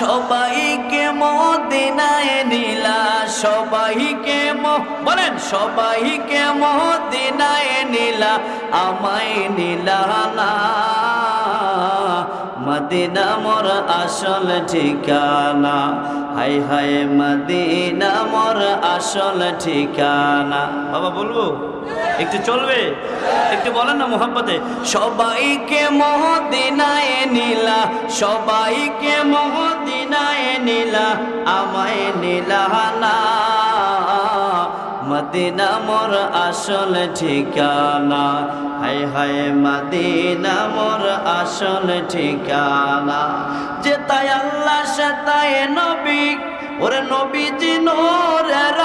সবাইকে মদিনায় নিলা, সবাইকে বলেন, সবাইকে মদিনায় নিলা, আমায় নিলা না। মদিনা মোর আসল ঠিকানা হাই হাই মদিনা মোর আসল ঠিকানা। বাবা, বলব? একটু চলবে? একটু বলেন না মোহাম্মতে সবাইকে মহদিনায় নীলা, সবাইকে মহদিনায় নীলা, আমায় নীলা না। মদিনা মোর আসল ঠিকানা, হাই হাই মদিনা মোর আসল ঠিকানা। যে তাই আল্লাহ সে তাই নবী, ওরে নবীজি, নোরের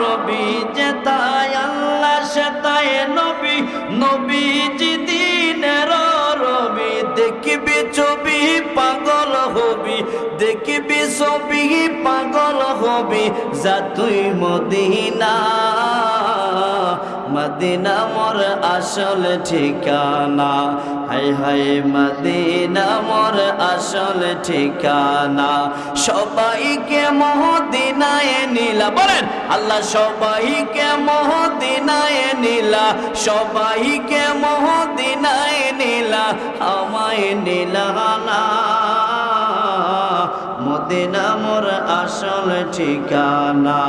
নবী যে তাই আল্লাহ নবী নবীজি দিনের রবি দেখিবি ছবি পাগল হবি দেখিবি ছবি পাগল হবি যা তুই মদিনা মদিনা মোর আসল ঠিকানা। হাই হাই, মদিনা মোর আসল ঠিকানা। সবাইকে মহদিনায় নীলা। বলেন, আল্লাহ সবাইকে মহদিনায় নীলা। সবাইকে মহদিনায় নীলা। আমায় নীলা আসল ঠিকানা?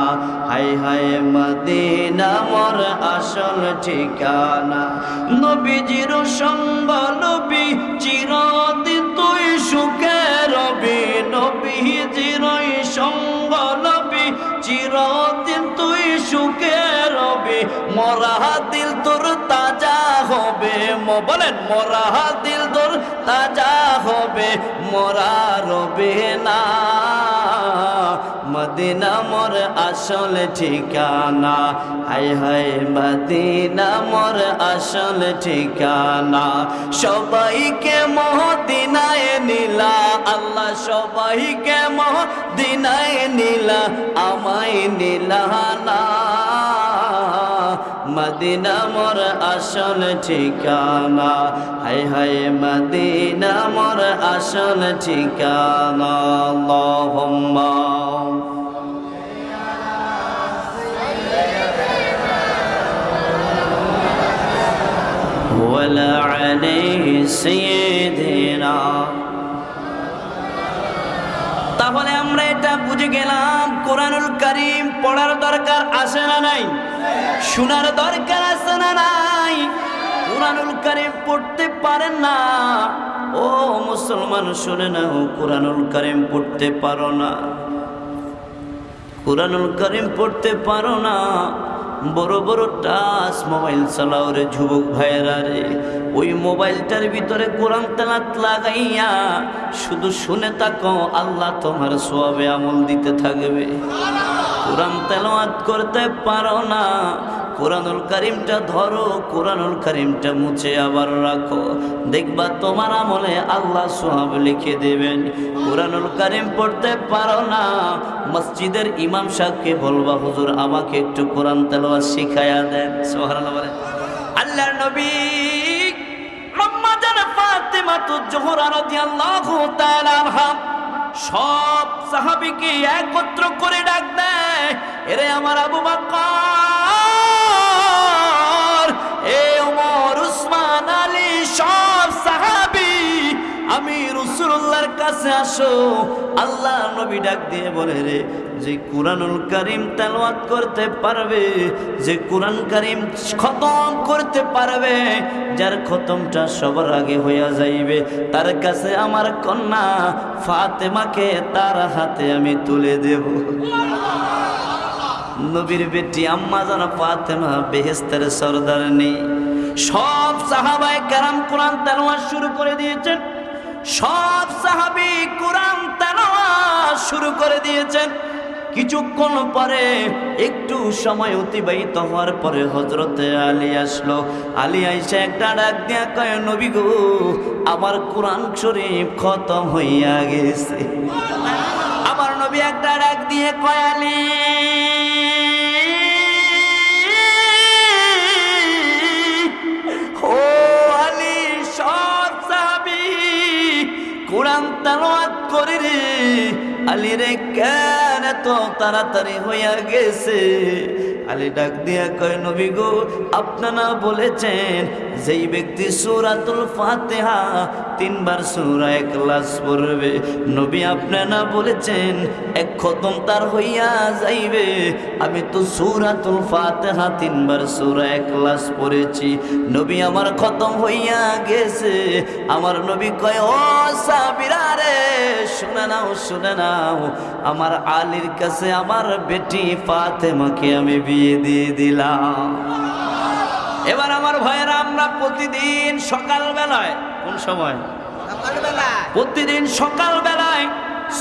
হাই হাই মদিনা মোর আসল ঠিকানা। নবীজির সঙ্গ নবী, চিরদিন তুই সুখে রবি। নবীজির সঙ্গ নবী, চিরদিন তুই সুখে রবি। মরা দিল তোর তাজা হবে। ম- বলেন, মরা দিল তোর তাজা হবে। মরা রবে না। মদিনা মোর আসল ঠিকানা। হাই হাই মদিনা মোর আসল ঠিকানা। সবাইকে মহদিনায় নীলা, আল্লাহ সবাইকে মহদিনায় নীলা, আমায় নীলা না। মদিনা মোর আসল ঠিকানা। হাই হাই মদিনা মোর আসল ঠিকানা। আল্লাহুম্মা। ولا عليه سيدنا তাহলে আমরা এটা বুঝে গেলাম কোরআনুল করিম পড়ার দরকার আছে না নাই শোনার দরকার আছে না নাই কোরআনুল করিম পড়তে পারেন না ও মুসলমান শুনে না ও কোরআনুল করিম পড়তে পারো না কোরআনুল করিম পড়তে পারো না বড় বড় টাচ মোবাইল চালাও রে যুবক ভাইয়েরা রে। ওই মোবাইলটার ভিতরে কোরআন তেলাত লাগাইয়া শুধু শুনে তাকো আল্লাহ তোমার সোয়াবে আমল দিতে থাকবে। কোরআন তেলাওয়াত করতে পারো না কোরআনুল করিমটা ধরো, কোরআনুল করিমটা মুছে আবার রাখো। দেখবা তোমার আমলে আল্লাহ সোহাব লিখে দেবেন, কোরআনুল করিম পড়তে পারো না। মসজিদের ইমাম সাহেবকে বলবা, হুজুর, আমাকে একটু কোরআন তেলাওয়াত শিখায়া দেন। বলেন। আল্লাহর নবী সব সাহাবীকে একত্র করে ডাক দেয়, এরে আমার আবু বকর রসুল্লাহর কাছে আসো, আল্লাহ নবী ডাক দিয়ে বলে রে, যে কোরআনুল করিম তেলাওয়াত করতে পারবে, যে কোরআন করিম খতম করতে পারবে, যার খতমটা সবার আগে হইয়া যাইবে। তার কাছে আমার কন্যা ফাতেমাকে তার হাতে আমি তুলে দেব। নবীর বেটি আম্মা যেন ফাতেমা বেহেস্তের সর্দার নেই সব সাহাবাই কারাম কোরআন তেলাওয়াত শুরু করে দিয়েছেন। সব সাহাবি কোরআন তেলাওয়াত শুরু করে দিয়েছেন। কিছুক্ষণ পরে একটু সময় অতিবাহিত হওয়ার পরে হজরতে আলী আসলো। আলী আইসা একটা ডাক দিয়া কয়, নবী গো, আমার কোরআন শরীফ খতম হইয়া গেছে। আমার নবী একটা ডাক দিয়ে কয়, আলী তেলাওয়াত করে রে। আলী রে কেন তাড়াতাড়ি হইয়া গেছে? আলী ডাক দিয়া কয়, নবী গো, আপনারা বলেছেন, যেই ব্যক্তি সুরাতুল ফাতিহা তিনবার সূরা ইখলাস পড়বে। নবী আপনারা বলেছেন, এক খতম তার হইয়া যাইবে। আমি তো সূরাতুল ফাতিহা তিনবার সূরা ইখলাস পড়েছি। নবী আমার খতম হইয়া গেছে। আমার নবী কয়, ও সাবিরা রে, শুনে নাও শুনে নাও। আমার আলীর কাছে আমার বেটি ফাতেমাকে আমি বিয়ে দিয়ে দিলাম। এবার আমার ভাইয়েরা, আমরা প্রতিদিন সকাল বেলায় কোন সময়। প্রতিদিন সকাল বেলায়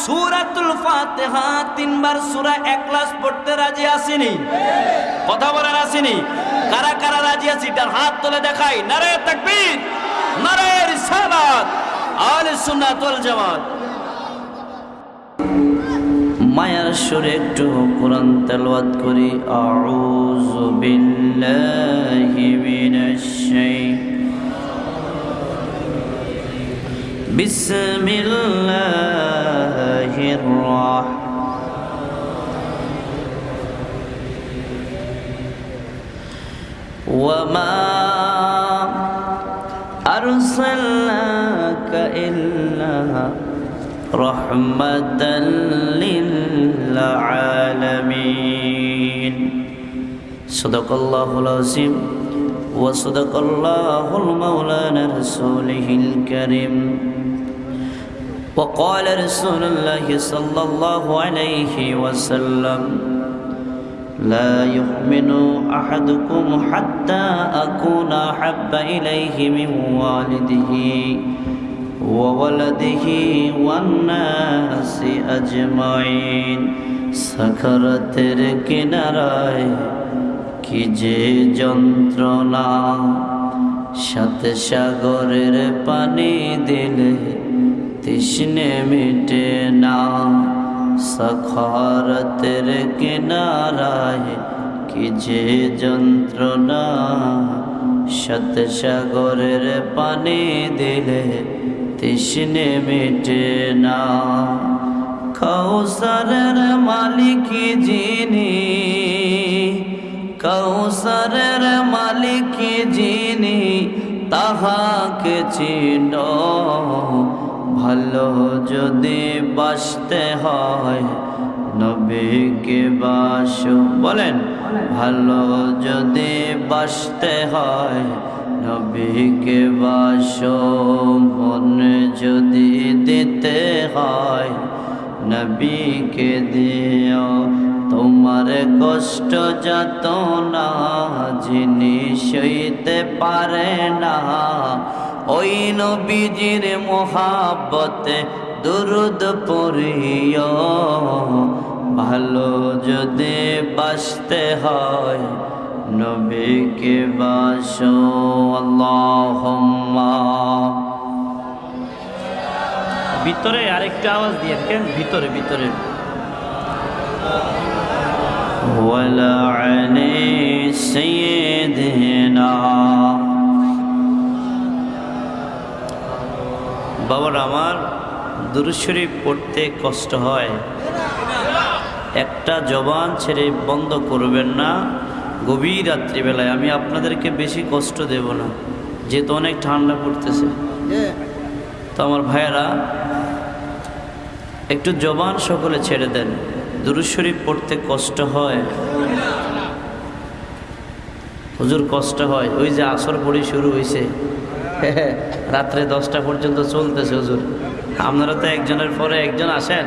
সুরাতুল ফাতিহা তিনবার সূরা একলাস পড়তে রাজি আসেনি। কথা বলার আসেনি। কারা কারা রাজি আছি তার হাত তুলে দেখাই। নারে তাকবীর নারে রিসালাত আলে সুন্নাত ওয়াল জামাত। মায়ার সুরে একটু কোরআন তেলাওয়াত করি। আউযু বিল্লাহি মিনাশ শাইতানির بسم الله الرحمن وما أرسلناك إلا رحمة للعالمين صدق الله العظيم وصدق الله المولانا رسوله الكريم. وقال رسول الله صلى الله عليه وسلم لا يؤمن أحدكم حتى أكون أحب إليه من والده وولده والناس أجمعين. سكرت كنراي কি যে যন্ত্রণা, সাথে সাগরের পানি দিলে তৃষ্ণে মিটে না। সখারতের কিনারায় কি যে যন্ত্রণা, সাথে সাগরের পানি দিলে তৃষ্ণে মিটে না। কৌসরের মালিক যিনি কৌসরের মালিক যিনি তাহাকে চিন। ভালো যদি বাসতে হয়, নবীকে বাস। বলেন, ভালো যদি বাসতে হয়, নবীকে বাস। মন যদি দিতে হয়, নবীকে দিও। তোমার কষ্ট যত না জিনিস সইতে পারে না, ওই নবীজির মোহাব্বতে দুরুদ পড়িও। ভালো যদি বাসতে হয়, নবীকে বাসো, আল্লাহুম্মা। ভিতরে আরেকটা আওয়াজ দিয়ে কেন ভিতরে ভিতরে। ولعن سيدنا বাবার আমার দুরুশরীফ পড়তে কষ্ট হয় একটা জবান ছেড়ে বন্ধ করবেন না গভীর রাত্রিবেলায় আমি আপনাদেরকে বেশি কষ্ট দেব না যেহেতু অনেক ঠান্ডা পড়তেছে তো আমার ভাইয়েরা একটু জবান সকলে ছেড়ে দেন দুরুশরীফ পড়তে কষ্ট হয়? হুজুর, কষ্ট হয়। ওই যে আসর পড়ি শুরু হয়েছে রাত্রে দশটা পর্যন্ত চলতেছে হুজুর। আপনারা তো একজনের পরে একজন আসেন।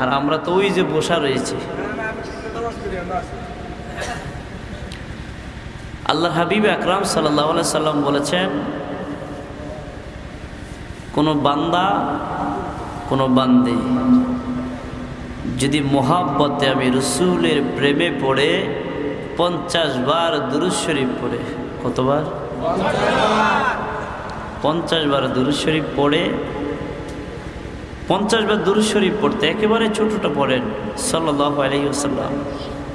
আর আমরা তো ওই যে বসা রয়েছি। আল্লাহ হাবিব আকরাম সাল্লাহ সাল্লাম বলেছেন, কোনো বান্দা, কোনো বান্দে যদি মহাব্বতে আমি রসুলের প্রেমে পড়ে পঞ্চাশ বার দুরুজ শরীফ পড়ে, কতবার? পঞ্চাশ বার দুরুজ শরীফ পড়ে, পঞ্চাশ বার দুরুজ শরীফ পড়তে একেবারে ছোটোটা পড়েন সাল্লাহ আলহিউসাল্লাম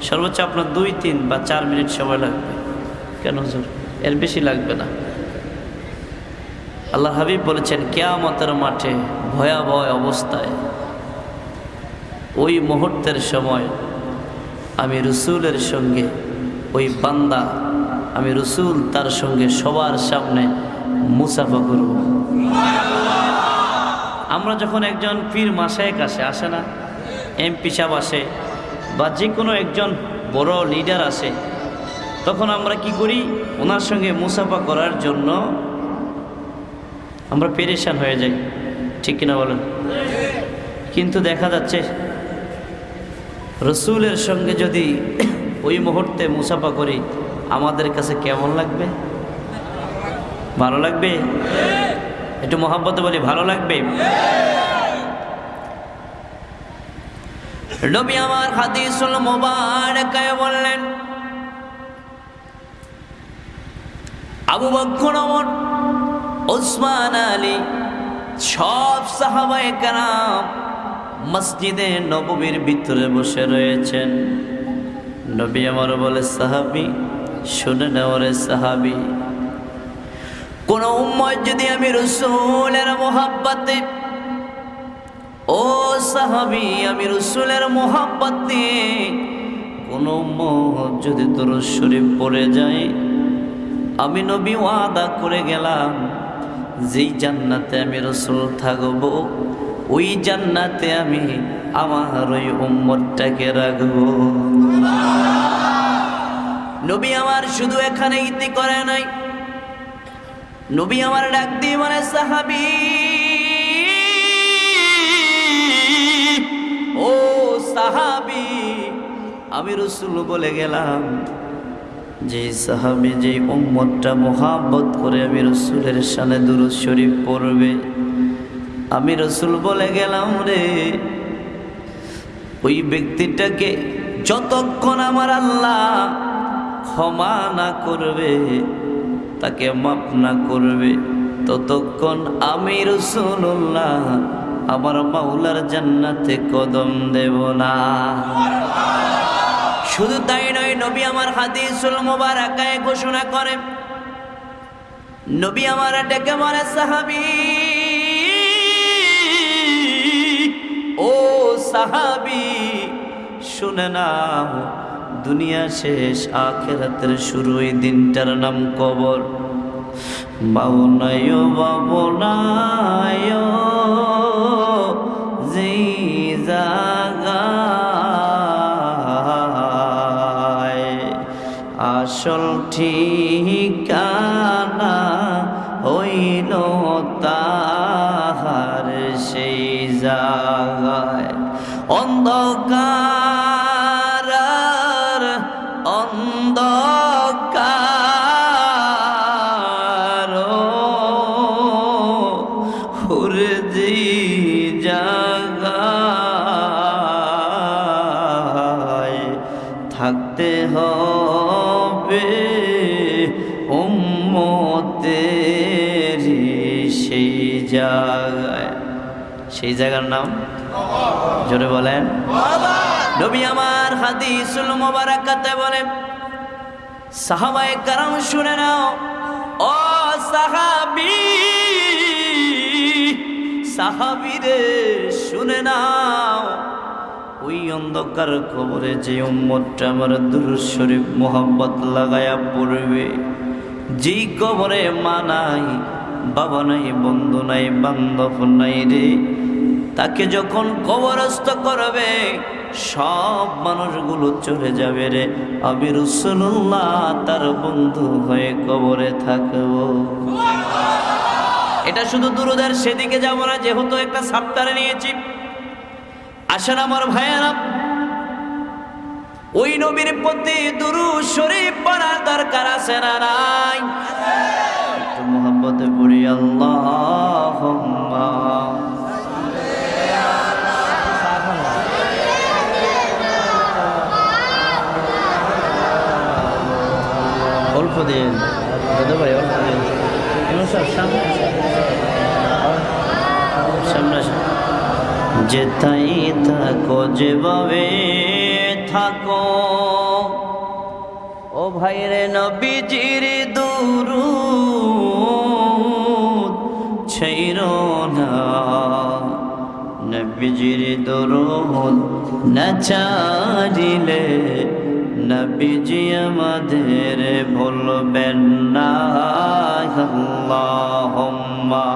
সর্বোচ্চ আপনার দুই, তিন বা চার মিনিট সময় লাগবে। কেন হুজুর? এর বেশি লাগবে না। আল্লাহ হাবিব বলেছেন, কেয়ামতের মাঠে ভয়াবহ অবস্থায় ওই মুহূর্তের সময় আমি রসুলের সঙ্গে, ওই বান্দা আমি রসুল তার সঙ্গে সবার সামনে মুসাফা করব। আমরা যখন একজন পীর মাসায়ক আসে আসে না, এমপি সাহেব আসে বা যে কোনো একজন বড় লিডার আসে, তখন আমরা কি করি? ওনার সঙ্গে মুসাফা করার জন্য আমরা পেরেশান হয়ে যাই। ঠিক কিনা বলেন? কিন্তু দেখা যাচ্ছে রসুলের সঙ্গে যদি ওই মুহূর্তে মুসাফা করি, আমাদের কাছে কেমন লাগবে? ভালো লাগবে? একটু মোহাম্মতে বলি, ভালো লাগবে? নবী আমার হাদিসুল মোবারকায় বললেন, আবু বক্কর ওমর, ওসমান আলী, সব সাহাবায়ে কেরাম মসজিদে নববীর ভিতরে বসে রয়েছেন। নবী আমার বলে, সাহাবি, শুনে নেওয়ারে সাহাবি, কোন উম্মত যদি আমি রসুলের মোহাব্বতে, ও সাহাবি, আমি রসুলের মোহাব্বতে, কোন উম্মত যদি তোর শরীফ পড়ে যায়, আমি নবী ওয়াদা করে গেলাম, যেই জান্নাতে আমি রসুল থাকব ওই জান্নাতে আমি আমার ওই উম্মতটাকে রাখব। নবী আমার শুধু এখানে ইতি করে নাই। নবী আমার ডাক দিয়ে মানে সাহাবি, ও সাহাবি, আমি রসুল বলে গেলাম, যে সাহাবি, যে উম্মতটা মোহাব্বত করে আমি রসুলের সানে দুরুদ শরীফ পড়বে আমি রসুল বলে গেলাম রে, ওই ব্যক্তিটাকে যতক্ষণ আমার আল্লাহ ক্ষমা না করবে, তাকে মাফ না করবে, ততক্ষণ আমি রসুল্লাহ আমার মাওলার জান্নাতে কদম দেব না। শুধু তাই নয়, নবী আমার হাদিসুল মোবারকায় ঘোষণা করে, নবী আমার ডেকে মারে সাহাবি। ও সাহাবি, শুনে নাও, দুনিয়া শেষ, আখেরাতের শুরু দিনটার নাম কবর। বাবনায় বাবনায় যেই জাগায় আসল ঠিকানা অন্ধকার অন্ধকার হুরজি জাগায় থাকতে হবে উম্মতের সেই জায়গায় সেই জায়গার নাম জোরে বলেন। নবী আমার হাদিসুল মোবারকাতে বলেন, সাহাবায়ে কারাম শুনে নাও, ও সাহাবি, সাহাবিরে শুনে নাও, ওই অন্ধকার খবরে যে উম্মতটা আমার দুরুদ শরীফ মোহাম্মত লাগায়া পড়বে, যেই কবরে মা নাই, বাবা নাই, বন্ধু নাই, বান্ধব নাই রে তাকে যখন কবরস্থ করবে, সব মানুষগুলো চলে যাবে রে। রসুল্লাহ, তার বন্ধু হয়ে কবরে থাকব। এটা শুধু দুরুদের, সেদিকে যাব না, যেহেতু একটা সাপ্তারে নিয়েছি। আসেন আমার ভাইয়েরা, ওই নবীর প্রতি দুরু শরীফ পড়ার দরকার আছে না নাই? একটু মোহাম্মতে পড়ি আল্লাহ din. Ja, det var jag. Jo, sörsan. সামনে যেথাই থাকো যেভাবে থাকো ও ভাইরে নবীজির দুরু ছেইর না নবীজির দুরু না চারিলে নবীজি আমাদের ভুলবেন না আল্লাহুম্মা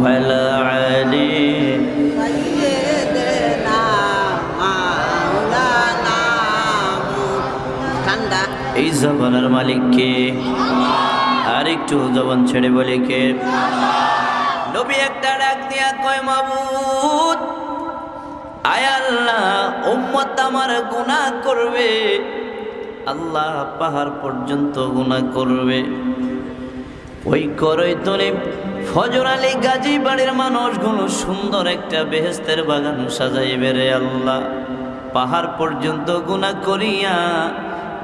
وعلى علي سيدنا مولانا ঠান্ডা এই জবানের মালিককে আর একটু জবান ছেড়ে বলে কে? নবী একটা ডাক দিয়া কয়, মাবুদ, আয় আল্লাহ, উম্মত আমার গুনাহ করবে। আল্লাহ পাহাড় পর্যন্ত গুনাহ করবে। ওই করই তলে ফজর আলী গাজী বাড়ির মানুষগুলো সুন্দর একটা বেহেস্তের বাগান সাজাইবে রে আল্লাহ। পাহাড় পর্যন্ত গুণা করিয়া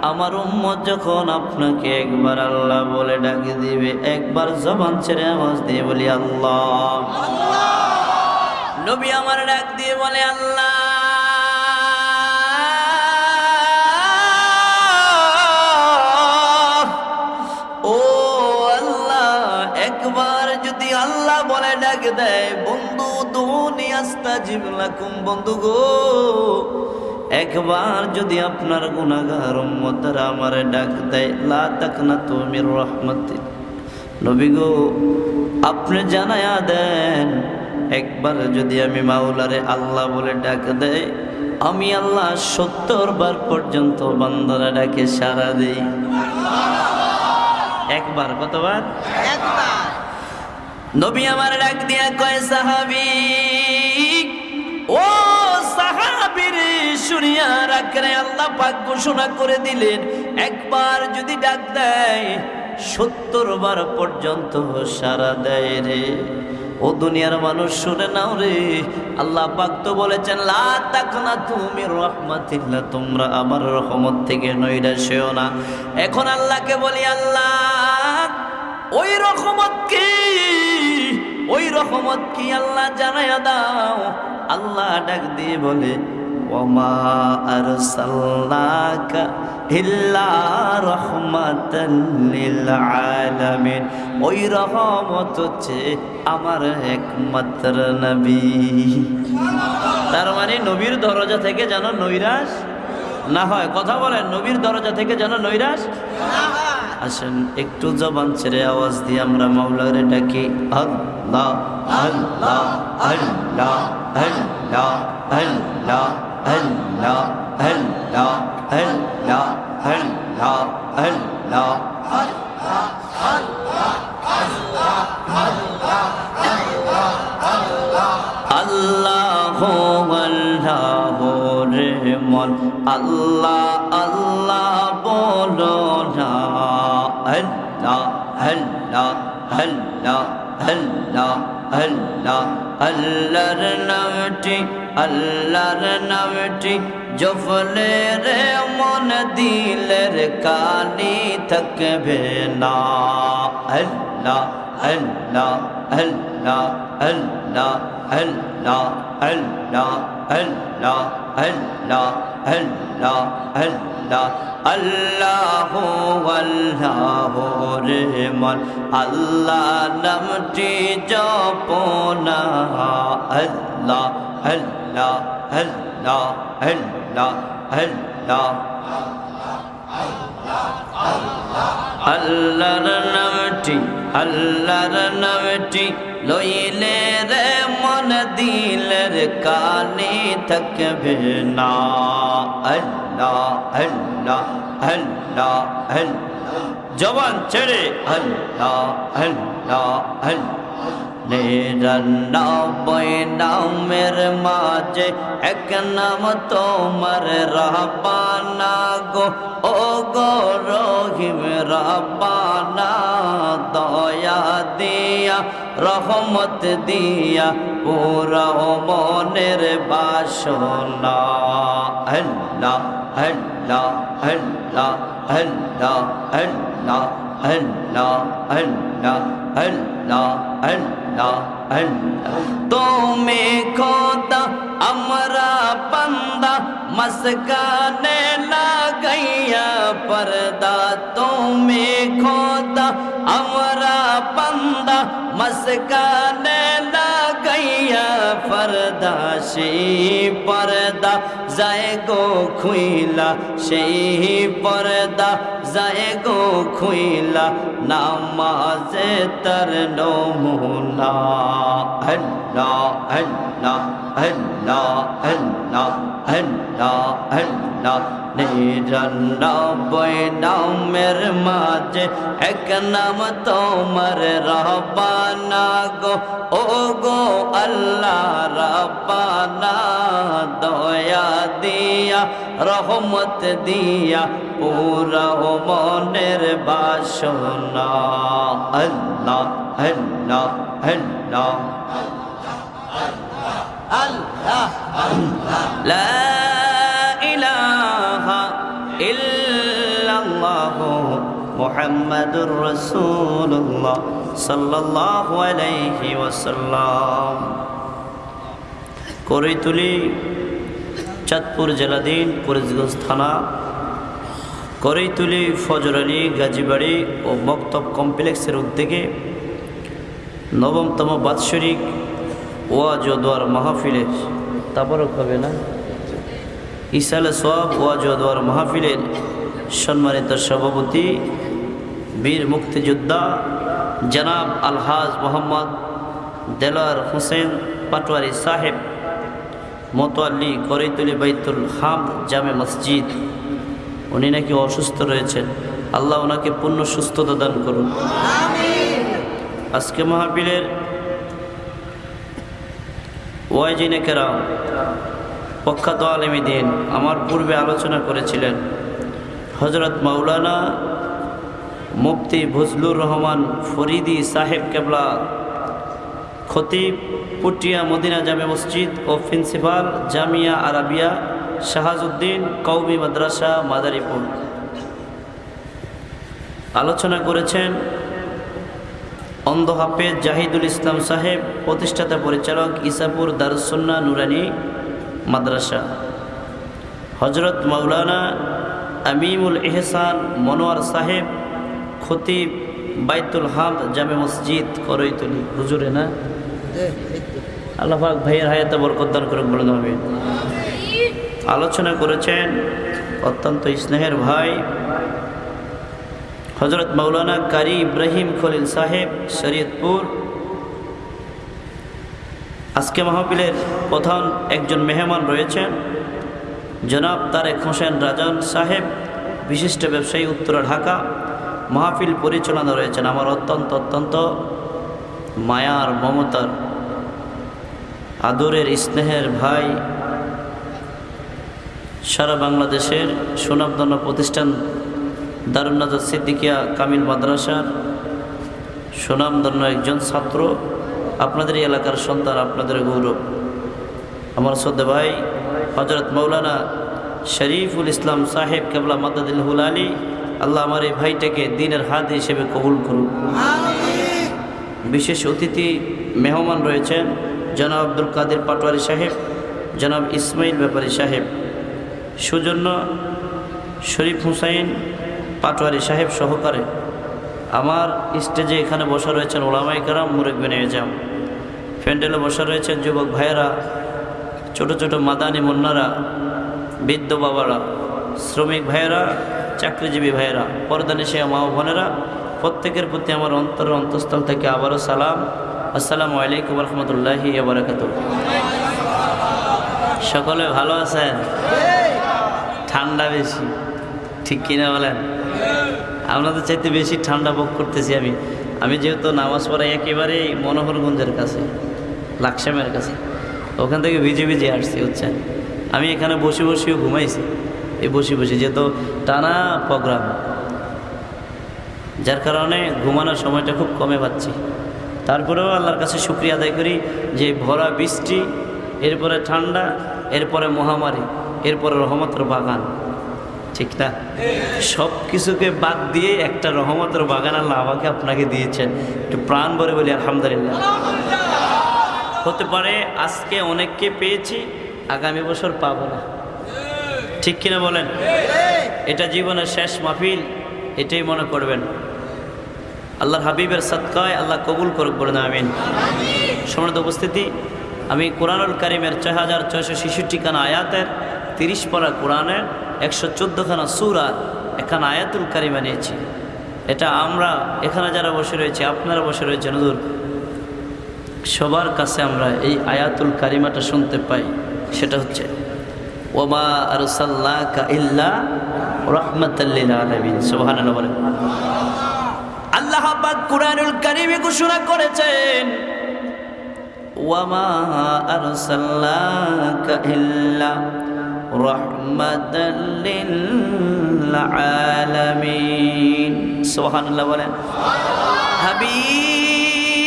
আমার উম্মত যখন আপনাকে একবার আল্লাহ বলে ডাকি দিবে, একবার জবান ছেড়ে আওয়াজ দিয়ে বলি, আল্লাহ। নবী আমার ডাক দিয়ে বলে, আল্লাহ। একবার যদি আল্লাহ বলে ডাক দেয়, বন্ধু দুনি বন্ধু গো। একবার যদি আপনার গুনাহগার উম্মতরা আমার ডাক দেয় লা তাকনা তুমির রহমতি। নবী গো আপনি জানায়া দেন একবার যদি আমি মাওলারে আল্লাহ বলে ডাক দেয় আমি আল্লাহ সত্তর বার পর্যন্ত বান্দারা ডাকে সারা দেই। একবার কতবার? নবী আমার ডাক দিয়া কয় সাহাবি ও শুনিয়া রাখরে আল্লাহ পাক ঘোষণা করে দিলেন, একবার যদি ডাক দেয়, সত্তর বার পর্যন্ত সারা দেয় রে। ও দুনিয়ার মানুষ শুনে নাও রে, আল্লাহ পাক তো বলেছেন, লা তাকনা তুমি রহমাতিল্লাহ তোমরা আমার রহমত থেকে নইরা সেও না। এখন আল্লাহকে বলি, আল্লাহ, ওই রহমত কি? ওই রহমত কি আল্লাহ জানাইয়া দাও? আল্লাহ ডাক দিয়ে বলে আরসালনাকা ইল্লা রাহমাতাল লিল আলামিন ওই রহমত হচ্ছে আমার একমাত্র নবী। তার মানে নবীর দরজা থেকে যেন নৈরাশ না হয়। কথা বলেন, নবীর দরজা থেকে যেন নৈরাশ আসেন, একটু জবান ছেড়ে আওয়াজ দিয়ে আমরা মাওলারে ডাকি। আল্লাহ আল্লাহ আল্লাহ আল্লাহ আল্লাহ। আল্লাহ আল্লাহ আল্লাহ আল্লাহ আল্লাহ। আল্লাহ আল্লাহ রে মন আল্লাহ আল্লাহ বলো না। আল্লাহ আল্লাহ আল্লাহ আল্লাহ আল্লাহ। আল্লাহর নামটি আল্লাহর নামটি জফলে রে মন দিলের কানি থাকবে না আল্লাহ আল্লাহ আল্লাহ আল্লাহ আল্লাহ আল্লাহ আল্লাহ আল্লাহ আল্লাহ আল্লাহ আল্লাহ আল্লাহ রে মন আল্লাহ নামটি জপনা। আল্লাহ আল্লাহ আল্লাহ আল্লাহ আল্লাহ। আল্লাহর নামটি আল্লাহর নামটি লইলে রে মন দিলের কানে থাকবে না। আল্লাহ আল্লাহ আল্লাহ আল্লাহ। জবান ছেড়ে, আল্লাহ আল্লাহ আল্লাহ। নিরানব্বই নামের মাঝে এক নাম তোমার রাবানা গো। ও গো রহিম রাবানা দয়া দিয়া রহমত দিয়া পুরা মনের বাসনা। আল্লাহ আল্লাহ আল্লাহ আল্লাহ আল্লাহ আল্লাহ আল্লাহ আল্লাহ আল্লাহ। তুমি খোদা আমরা বন্দা মস্কানে লাগাইয়া পর্দা তুমি খোদা আমরা বন্দা মস্কানে লাগাইয়া পর্দা, সেই পর্দা যায় গো খুইলা, সেই পর্দা যায় গো খুইলা, নামাজে তার নমুনা। আল্লাহ আল্লাহ আল্লাহ আল্লাহ আল্লাহ আল্লাহ, নিরানব্বই নামের মাঝে এক নাম তোমার রহবানা গো। ও গো আল্লাহ রব্বানা, দয়া দিয়া, রহমত দিয়া, পুরা মনের বাসনা। আল্লাহ আল্লাহ আল্লাহ। আল্লাহ আল্লাহ লা ইলাহা ইল্লাল্লাহু মুহাম্মাদুর রাসূলুল্লাহ সাল্লাল্লাহু আলাইহি ওয়াসাল্লাম। করিতুলি চাঁদপুর জেলাধীন ফরিদগঞ্জ থানা করিতুলি ফজর আলী, গাজীবাড়ি ও মক্তব কমপ্লেক্সের উদ্যোগে নবমতম বাৎসরিক ওয়াজ ও দোয়ার মাহফিলের তারপরও হবে না? ইসালে সব ওয়াজ ও দোয়ার মাহফিলের সম্মানিত সভাপতি বীর মুক্তিযোদ্ধা জনাব আলহাজ মোহাম্মদ দেলার হোসেন পাটোয়ারি সাহেব মতোয়াল্লি করিতুলি বাইতুল হাম জামে মসজিদ। উনি নাকি অসুস্থ রয়েছেন। আল্লাহ ওনাকে পূর্ণ সুস্থতা দান করুন। আজকে মাহফিলের ওয়াইজিনে কেরাম প্রখ্যাত আলমী দিন আমার পূর্বে আলোচনা করেছিলেন হজরত মাওলানা মুফতি ফজলুর রহমান ফরিদি সাহেব কেবলা খতিব পুটিয়া মদিনা জামে মসজিদ ও প্রিন্সিপাল জামিয়া আরাবিয়া শাহাজউদ্দিন কৌমি মাদ্রাসা মাদারীপুর। আলোচনা করেছেন অন্ধ হাফেজ জাহিদুল ইসলাম সাহেব, প্রতিষ্ঠাতা পরিচালক ইসাপুর দারুসন্না নুরানি মাদ্রাসা। হজরত মাওলানা আমিমুল এহসান মনোয়ার সাহেব, খতিব বাইতুল হাম জামে মসজিদ করইতুলি হুজুরে না? আল্লাহাক ভাইয়ের হায়াতে বরকদান করে বলে হবে আলোচনা করেছেন অত্যন্ত স্নেহের ভাই হজরত মৌলানা কারি ইব্রাহিম খলিল সাহেব, শরীয়তপুর। আজকে মাহফিলের প্রধান একজন মেহমান রয়েছেন, জনাব তারেক হোসেন রাজন সাহেব, বিশিষ্ট ব্যবসায়ী উত্তরা, ঢাকা। মাহফিল পরিচালনা রয়েছেন আমার অত্যন্ত অত্যন্ত মায়ার, মমতার আদরের স্নেহের ভাই সারা বাংলাদেশের সুনামধন্য প্রতিষ্ঠান দারুন্নাজার সিদ্দিকিয়া কামিল মাদ্রাসার সুনামধন্য একজন ছাত্র আপনাদের এলাকার সন্তান আপনাদের গৌরব। আমার শ্রদ্ধা ভাই হজরত মৌলানা শরীফুল ইসলাম সাহেব কেবলা মাদাদিল হুল আলী আল্লাহ আমার এই ভাইটাকে দিনের হাত হিসেবে কবুল করুন বিশেষ অতিথি মেহমান রয়েছেন। জনাব আব্দুল কাদের পাটোয়ারি সাহেব, জনাব ইসমাইল ব্যাপারী সাহেব, সুজন্য শরীফ হুসাইন পাটোয়ারি সাহেব সহকারে আমার স্টেজে এখানে বসা রয়েছেন ওলামাই কারাম মুরেকবেন এজাম। প্যান্ডেলে বসা রয়েছেন যুবক ভাইয়েরা, ছোট ছোট মাদানি মুন্নারা, বৃদ্ধ বাবারা, শ্রমিক ভাইয়েরা, চাকরিজীবী ভাইয়েরা পর্দানিশে মা বোনেরা, প্রত্যেকের প্রতি আমার অন্তর অন্তঃস্থল থেকে আবারও সালাম। আসসালামু আলাইকুম রহমতুল্লাহি বারাকাত সকলে ভালো আছেন? ঠান্ডা বেশি। ঠিক কিনা বলেন? আপনাদের চাইতে বেশি ঠান্ডা ভোগ করতেছি আমি। আমি যেহেতু নামাজ পড়াই একেবারেই মনোহরগঞ্জের কাছে, লাকসামের কাছে। ওখান থেকে ভিজে ভিজে আসছি, বুঝছেন? আমি এখানে বসে বসেও ঘুমাইছি। এই বসে বসে যেহেতু টানা প্রোগ্রাম, যার কারণে ঘুমানোর সময়টা খুব কমে পাচ্ছি। তারপরেও আল্লাহর কাছে শুক্রিয়া আদায় করি যে ভরা বৃষ্টি এরপরে ঠান্ডা এরপরে মহামারী এরপরে রহমতের বাগান। ঠিক না? সব কিছুকে বাদ দিয়ে একটা রহমতের বাগান আল্লাহ আমাকে আপনাকে দিয়েছেন। একটু প্রাণ ভরে বলি আলহামদুলিল্লাহ। হতে পারে আজকে অনেককে পেয়েছি আগামী বছর পাবো না। ঠিক কিনা বলেন? এটা জীবনের শেষ মাহফিল এটাই মনে করবেন। আল্লাহর হাবিবের সৎকায় আল্লাহ কবুল করুক বলে না, আমিন। সমৃদ্ধ উপস্থিতি, আমি কোরআনুল কারিমের ছয় হাজার ছয়শো ছেষট্টিখানা আয়াতের তিরিশ পারা কোরআনের একশো চোদ্দোখানা সুরার এখানে আয়াতুল কারিমা নিয়েছি। এটা আমরা এখানে যারা বসে রয়েছে, আপনারা বসে রয়েছেন, হুজুর। সবার কাছে আমরা এই আয়াতুল কারিমাটা শুনতে পাই, সেটা হচ্ছে, ওমা আর সাল্লাহ ইল্লা রহমতাল্লিল আলমিন সোহান বলেন। আল্লাহ পাক কুরআনুল কারীমে ঘোষণা করেছেন, ওয়ামা আরসালনাকা ইল্লা রাহমাতাল লিল আলামিন সুবহানাল্লাহ বলেন, হাবিব,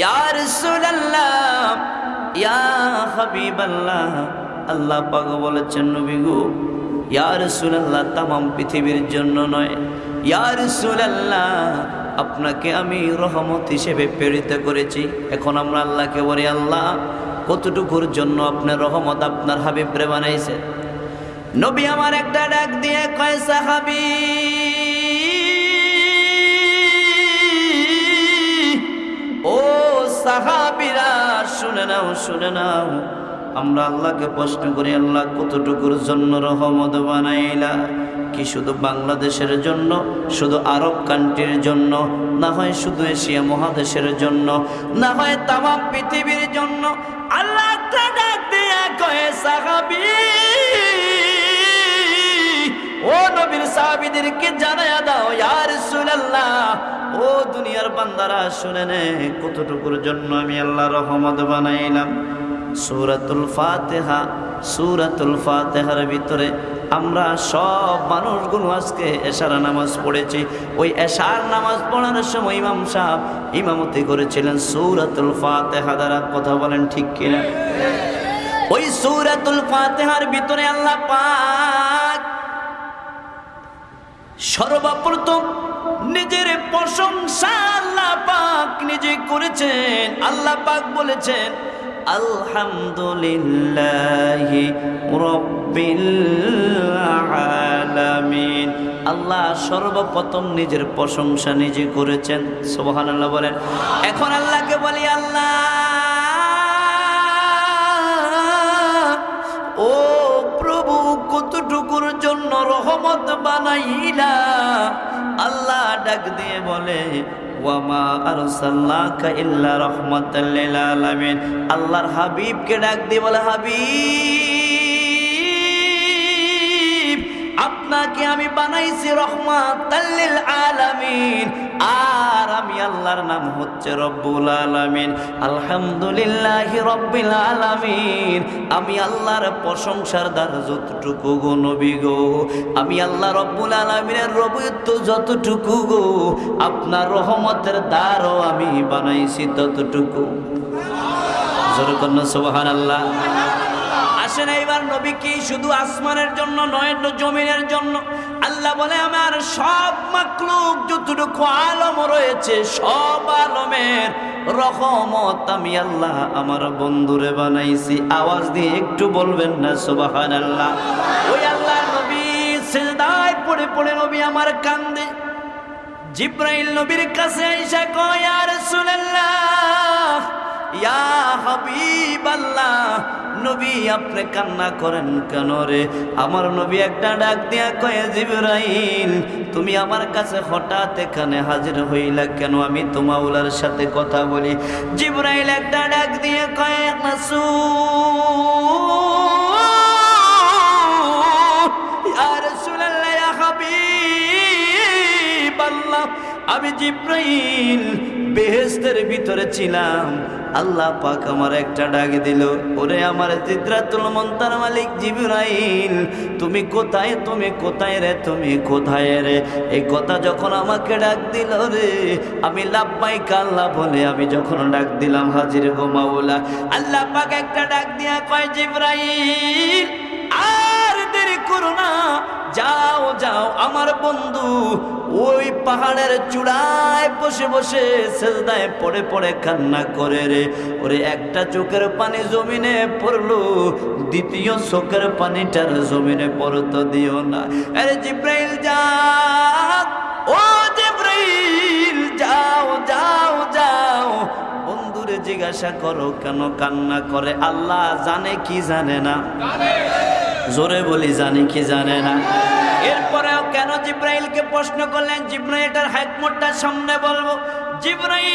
ইয়া রাসূলুল্লাহ, ইয়া হাবিবাল্লাহ। আল্লাহ পাক বলেছেন, নবী গো, ইয়া রাসূলুল্লাহ, তামাম পৃথিবীর জন্য নয় ইয়া রাসূলুল্লাহ, আপনাকে আমি রহমত হিসেবে প্রেরিত করেছি। এখন আমরা আল্লাহকে বলি, আল্লাহ, কতটুকুর জন্য আপনার রহমত আপনার হাবিবরে বানাইছে? নবী আমার একটা ডাক দিয়ে কয়, সাহাবি, ও সাহাবিরা, শুনে নাও শুনে নাও। আমরা আল্লাহকে প্রশ্ন করি, আল্লাহ, কতটুকুর জন্য রহমত বানাইলা? কি শুধু বাংলাদেশের জন্য, শুধু আরব কান্ট্রির জন্য, না হয় শুধু এশিয়া মহাদেশের জন্য, না হয় তামাম পৃথিবীর জন্য? আল্লাহ সাহাবি, ও নবীর সাহাবিদেরকে জানায়া দাও ইয়ার রাসূলুল্লাহ। ও দুনিয়ার বান্দারা, শুনে নে, কতটুকুর জন্য আমি আল্লাহ রহমত বানাইলাম? সূরাতুল ফাতিহা, সূরাতুল ফাতিহার ভিতরে আমরা সব মানুষগুলো আজকে এশার নামাজ পড়েছি। ওই এশার নামাজ পড়ানোর সময় ইমাম সাহেব ইমামতি করেছিলেন। সূরাতুল ফাতিহা দ্বারা কথা বলেন ঠিক কিনা? ওই সূরাতুল ফাতিহার ভিতরে আল্লাহ পাক সর্বপ্রথম নিজের প্রশংসা আল্লাহ পাক নিজে করেছেন। আল্লাহ পাক বলেছেন আলহামদুলিল্লাহি রব্বিল আলামিন। আল্লাহ সর্বপ্রথম নিজের প্রশংসা নিজে করেছেন, সুবহানাল্লাহ বলেন। এখন আল্লাহকে বলি, আল্লাহ, ও কতটুকুর জন্য রহমত বানাইলা আল্লাহ ডাক দিয়ে বলে আল্লাহর হাবিবকে ডাক দিয়ে বলে হাবিব। আপনাকে আমি বানাইছি রহমাতাল লিল আলামিন। আর আমি আল্লাহর নাম হচ্ছে রব্বুল আলামিন। আলহামদুলিল্লাহি রব্বিল আলামিন। আমি আল্লাহর প্রশংসার দ্বার যতটুকু গো নবী গো। আমি আল্লাহ রব্বুল আলামিনের রবিত্ব যতটুকু গো। আপনার রহমতের দ্বারও আমি বানাইছি ততটুকু। জোরে কন্যা সুবহানাল্লাহ। আসেন, এইবার নবী কি শুধু আসমানের জন্য নয় জমিনের জন্য? আল্লাহ বলে, আমার সব মাকলুক যতটুকু আলম রয়েছে, সব আলমের রহমত আমি আল্লাহ আমার বন্ধুরে বানাইছি। আওয়াজ দিয়ে একটু বলবেন না সুবাহান আল্লাহ ওই আল্লাহ নবী সেজদায় পড়ে পড়ে নবী আমার কান্দে। জিব্রাইল নবীর কাছে আইসা কয় আর রাসূলুল্লাহ ইয়া হাবিব আল্লাহ নবী আপনি কান্না করেন কেন রে? আমার নবী একটা ডাক দিয়া কয়ে, জিবরাইল, তুমি আমার কাছে হঠাৎ এখানে হাজির হইলা কেন? আমি তোমাউলার সাথে কথা বলি। জিবরাইল একটা ডাক দিয়ে কয়ে আমি জিব্রাইল বেহেস্তের ভিতরে ছিলাম। আল্লাহ পাক আমার একটা ডাক দিল, ওরে আমার জিদ্রাতুল মন্তার মালিক জিবরাইল, তুমি কোথায় তুমি কোথায় রে, তুমি কোথায় রে? এই কথা যখন আমাকে ডাক দিল রে, আমি লাভবাইক আল্লাহ বলে আমি যখন ডাক দিলাম, হাজির গো মাওলা। আল্লাহ পাক একটা ডাক দিয়া কয়, জিব্রাইল, আর দেরি করো না যাও যাও, আমার বন্ধু। ওই পাহাড়ের চূড়ায় বসে বসে সেজদায় পড়ে পড়ে কান্না করে রে। ওরে একটা চোখের পানি জমিনে পড়ল, দ্বিতীয় চোখের পানিটার জমিনে পড়তো দিও না। আরে জিব্রাইল যা ও জিব্রাইল, যাও যাও যাও। জিজ্ঞাসা করো কেন কান্না করে? আল্লাহ জানে কি জানে না। জোরে বলি, জানি কি জানে না। এরপরেও কেন জিব্রাইলকে প্রশ্ন করলেন? জিব্রাইলটার হাইকমোটটা সামনে বলব। জিব্রাইল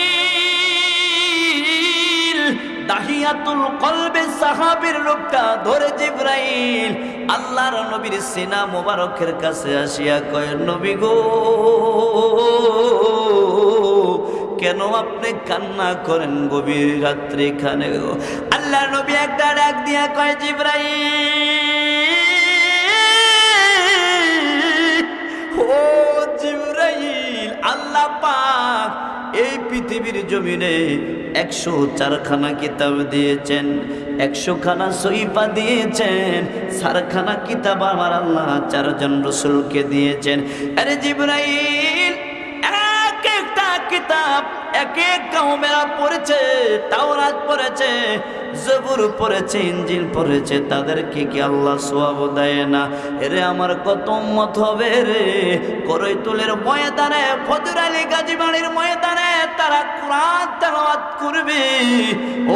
দাহিয়াতুল কলবে সাহাবীর লোকটা ধরে জিব্রাইল আল্লাহর নবীর সিনা মোবারকের কাছে আসিয়া কয়, নবী গো কেন আপনি কান্না করেন গভীর রাত্রে এখানে? গো আল্লাহ নবী একটা ডাক দিয়া কয়, জিব্রাইল, ও জিব্রাইল, আল্লাহ পাক এই পৃথিবীর জমিনে একশো চারখানা কিতাব দিয়েছেন, একশো খানা সইফা দিয়েছেন, চারখানা কিতাব আমার আল্লাহ চারজন রসুলকে দিয়েছেন। আরে জিব্রাইল কিতাব এক এক কওমেরা পড়েছে, তাওরাত পড়েছে, জবুর পড়েছে ইঞ্জিল পড়েছে তাদেরকে কি আল্লাহ সোয়াব দেয় না? এরে আমার কত মত হবে রে? করৈতুলের ময়দানে, ফজর আলী গাজীবাড়ির ময়দানে তারা কোরআন তেলাওয়াত করবে।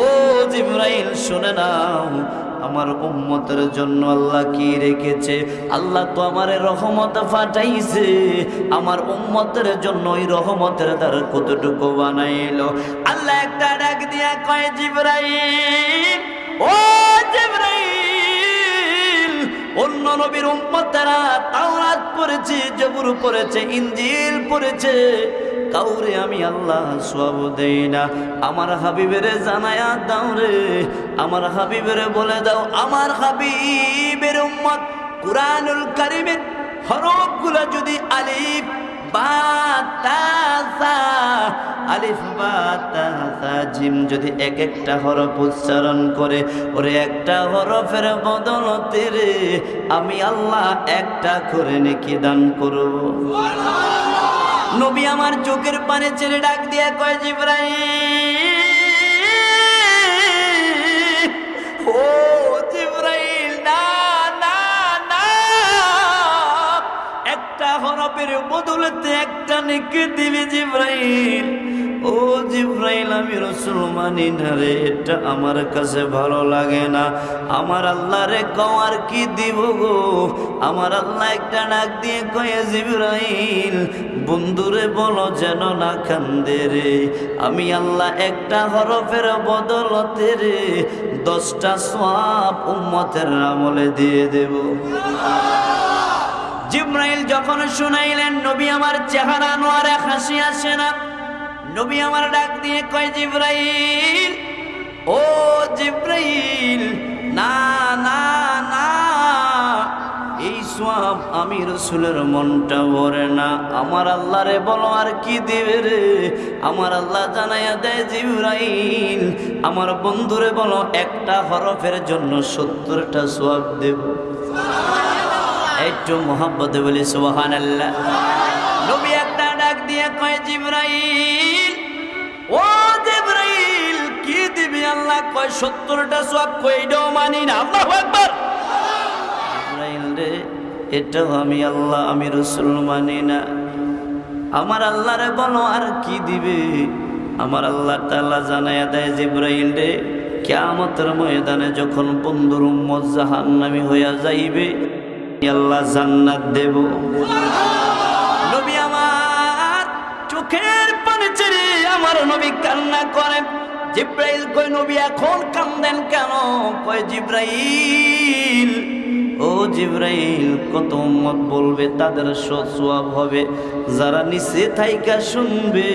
ও জিব্রাইল, শুনে নাও। আমার উম্মতের জন্য আল্লাহ কি রেখেছে? আল্লাহ তো আমার রহমত ফাটাইছে। আমার উম্মতের জন্য ওই রহমতের দ্বার কতটুকু বানাইলো? আল্লাহ একটা ডাক দিয়া কয়, জিব্রাইল, ও জিব্রাইল, অন্য নবীর উম্মতেরা তাওরাত পড়েছে, জবুর পড়েছে ইঞ্জিল পড়েছে। কাউরে আমি আল্লাহ সব দেই না। আমার হাবিবেরে জানায়া দাও রে, আমার হাবিবেরে বলে দাও, আমার হাবিবের উম্মত কুরআনুল কারিমের হরফগুলো যদি আলিফ বা আলিফ বা জিম যদি এক একটা হরফ উচ্চারণ করে, ওরে একটা হরফের বদলতে রে, আমি আল্লাহ একটা করে নেকি দান করব। নবী আমার চোখের পানে ছেড়ে ডাক দিয়া কয়, জিব্রাইল, ও একটা হরফের বদলেতে একটা নিকে দিবে জিব্রাইল। ও জিব্রাইল, আমি রসুল মানি না রে, এটা আমার কাছে ভালো লাগে না। আমার আল্লাহ রে কওয়ার কি দিব গো? আমার আল্লাহ একটা ডাক দিয়ে কয়ে, জিব্রাইল, বন্ধুরে বলো যেন না কান্দে রে। আমি আল্লাহ একটা হরফের বদলতে রে, দশটা সব উম্মতের আমলে দিয়ে দেব। জিব্রাইল যখন শুনাইলেন, নবী আমার চেহারা নোয়ারে হাসি আসে না। নবী আমার ডাক দিয়ে কয় জিব্রাইল ও জিব্রাইল না না না এই সব আমি রসুলের মনটা ভরে না। আমার আল্লাহ রে বলো আর কি দিবে রে? আমার আল্লাহ জানাইয়া দেয় জিব্রাইল আমার বন্ধুরে বলো একটা হরফের জন্য সত্তরটা সোয়াব দেব। একটু মোহাম্মতে বলি আল্লাহ নবী একটা ডাক দিয়ে কয় জিব্রাইল ও জিব্রাইল, কি দিবি আল্লাহ? কয়, সত্তরটা সব কইডও মানি না। আল্লাহু আকবার। জিব্রাইল রে, এটাও আমি আল্লাহ, আমি রসুল মানি না। আমার আল্লাহ রে বলো, আর কি দিবে? আমার আল্লাহ তাআলা জানায়া দেয়, জিব্রাইল রে, কিয়ামতের ময়দানে যখন বন্ধুর উম্মত জাহান্নামী হইয়া যাইবে আল্লাহ জান্নাত দেব। চোখের পানি ছেড়ে আমার নবী কান্না করেন। জিব্রাইল কই নবী, এখন কান্দেন কেন? কয়, জিব্রাইল, ও জিব্রাইল, কত উম্মত বলবে, তাদের সওয়াব হবে। যারা নিচে থাইকা শুনবে,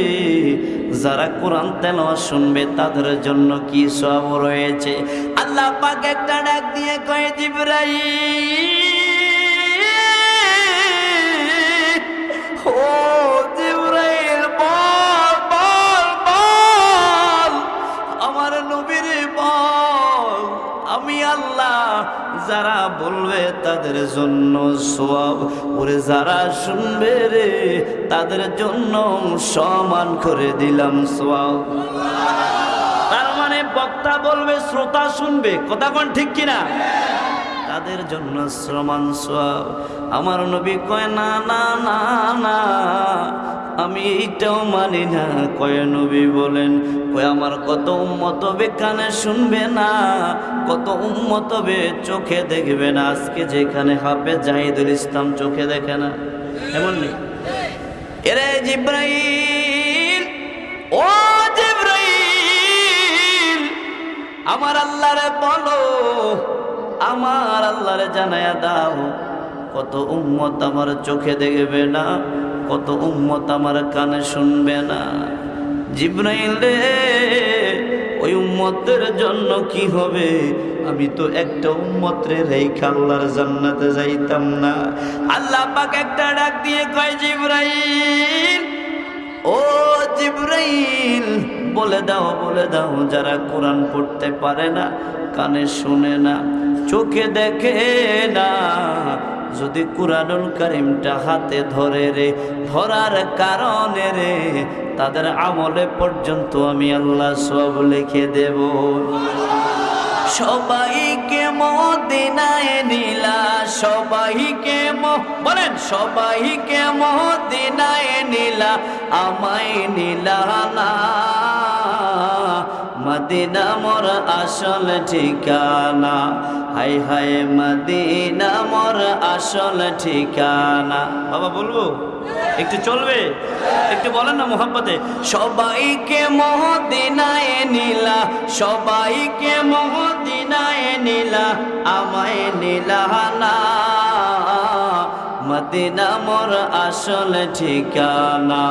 যারা কোরআন তেলাওয়াত শুনবে, তাদের জন্য কি সওয়াব রয়েছে? আল্লাহ পাক একটা ডাক দিয়ে কয়, জিব্রাইল যারা বলবে তাদের জন্য সোয়াব ওরে যারা শুনবে রে, তাদের জন্য সমান করে দিলাম সোয়াব তার মানে বক্তা বলবে, শ্রোতা শুনবে। কথা কোন ঠিক কিনা? তাদের জন্য শ্রমান সব আমার নবী কয়, না না না না, আমি এইটাও মানি না। কয় নবী বলেন, কয়, আমার কত উম্মত হবে কানে শুনবে না, কত উম্মত হবে চোখে দেখবে না। আজকে যেখানে হাফে জাহিদুল ইসলাম চোখে দেখে না। এমন নেই? এরে জিব্রাইল, ও জিব্রাইল, আমার আল্লাহরে বলো আমার আল্লাহরে জানায়া দাও। কত উম্মত আমার চোখে দেখবে না, কত উম্মত আমার কানে শুনবে না। জিব্রাইল রে ওই উম্মতের জন্য কি হবে? আমি তো একটা উম্মত রে রেখে আল্লাহর জান্নাতে যাইতাম না। আল্লাহ পাক একটা ডাক দিয়ে কয়, জিব্রাইল, ও জিব্রাইল বলে দাও বলে দাও, যারা কোরআন পড়তে পারে না, কানে শুনে না, চোখে দেখে না। যদি কোরআনুল করিমটা হাতে ধরে রে, ধরার কারণে রে, তাদের আমলে পর্যন্ত আমি আল্লাহ সব লিখে দেব। সবাইকে মদিনায় নিলা সবাইকে বলেন সবাইকে মদিনায় নিলা আমায় নিলা মদিনা মোর আসল ঠিকানা। হাই হাই, মদিনা মোর আসল ঠিকানা। বাবা, বলব? একটু চলবে? একটু বলেন না মোহাম্মতে। সবাইকে মহদিনায় নিলা, সবাইকে মহদিনায় নিলা, আমায় নিলা না। মদিনা মোর আসল ঠিকানা।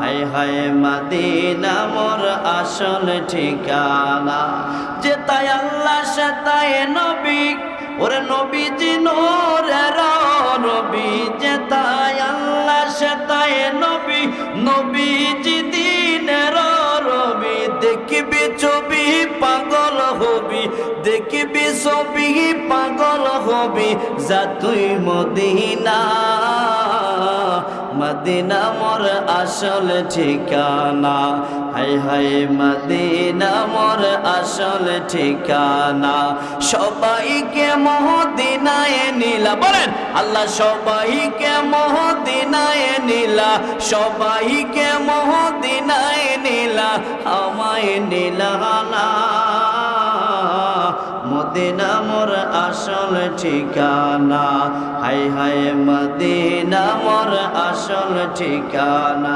হায় হায় মাদিনা মোর আসল ঠিকানা। যে তাই আল্লাহ সে তাই নবী, ওরে নবীজি জিনোর নবী যে তাই ছবি পাগল হবি যা তুই মদিনা। মদিনা মোর আসল ঠিকানা। হাই হাই, মদিনা মোর আসল ঠিকানা। সবাইকে মহদিনায় নিলা। বলেন, আল্লাহ সবাইকে মহদিনায় নিলা। সবাইকে মহদিনায় নিলা। আমায় নিলা মদিনা মোর আসল ঠিকানা। হাই হাই, মদিনা মোর আসল ঠিকানা।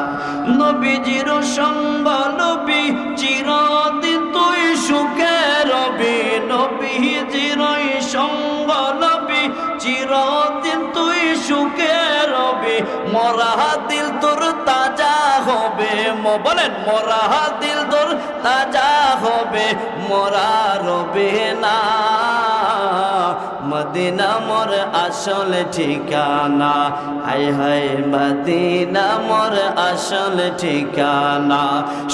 নবীজির সঙ্গ নবী চিরদিন তুই সুখে রবি। নবীজির নবী চিরদিন তুই সুখে রবি। মরা দিল তোর তাজা হবে বলেন, মরা দিল তোর তাজা হবে, মরা রবে না। মদিনা মোর আসল ঠিকানা, হাই হাই, মদিনা মোর আসল ঠিকানা।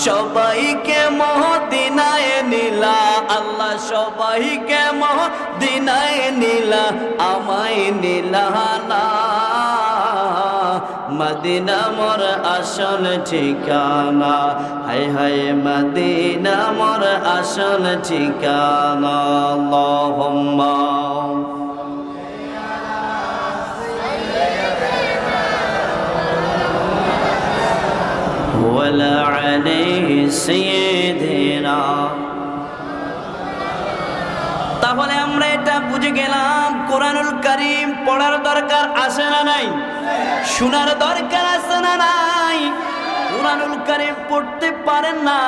সবাইকে মহদিনায় নীলা, আল্লাহ সবাইকে মহদিনায় নীলা, আমায় নিলা না। মদিনা মোর আসল ঠিকানা হাই হাই মদিনা মোর আসল ঠিকানা আল্লাহুম্মা ولا عليه سيدنا তাহলে আমরা এটা বুঝে গেলাম, কোরআনুল করিম পড়ার দরকার আছে না নাই? শোনার দরকার আছে না নাই? কোরআনুল করিম পড়তে পারেন না।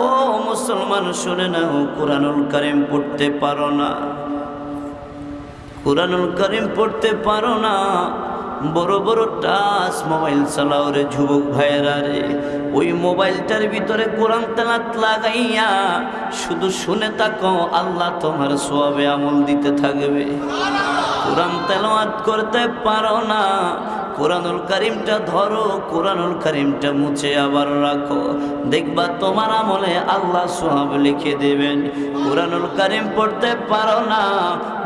ও মুসলমান, শুনে ও কোরআনুল করিম পড়তে পারো না। কোরআনুল করিম পড়তে পারো না। বড় বড় টাচ মোবাইল চালাও রে যুবক ভাইয়েরা রে। ওই মোবাইলটার ভিতরে কোরআন তেলাত লাগাইয়া শুধু শুনে তাক আল্লাহ তোমার সোয়াবে আমল দিতে থাকবে। কোরআন তেলাত করতে পারো না কোরআনুল করিমটা ধরো, কোরআনুল করিমটা মুছে আবার রাখো। দেখবা তোমার আমলে আল্লাহ সোহাব লিখে দেবেন, কোরআনুল করিম পড়তে পারো না।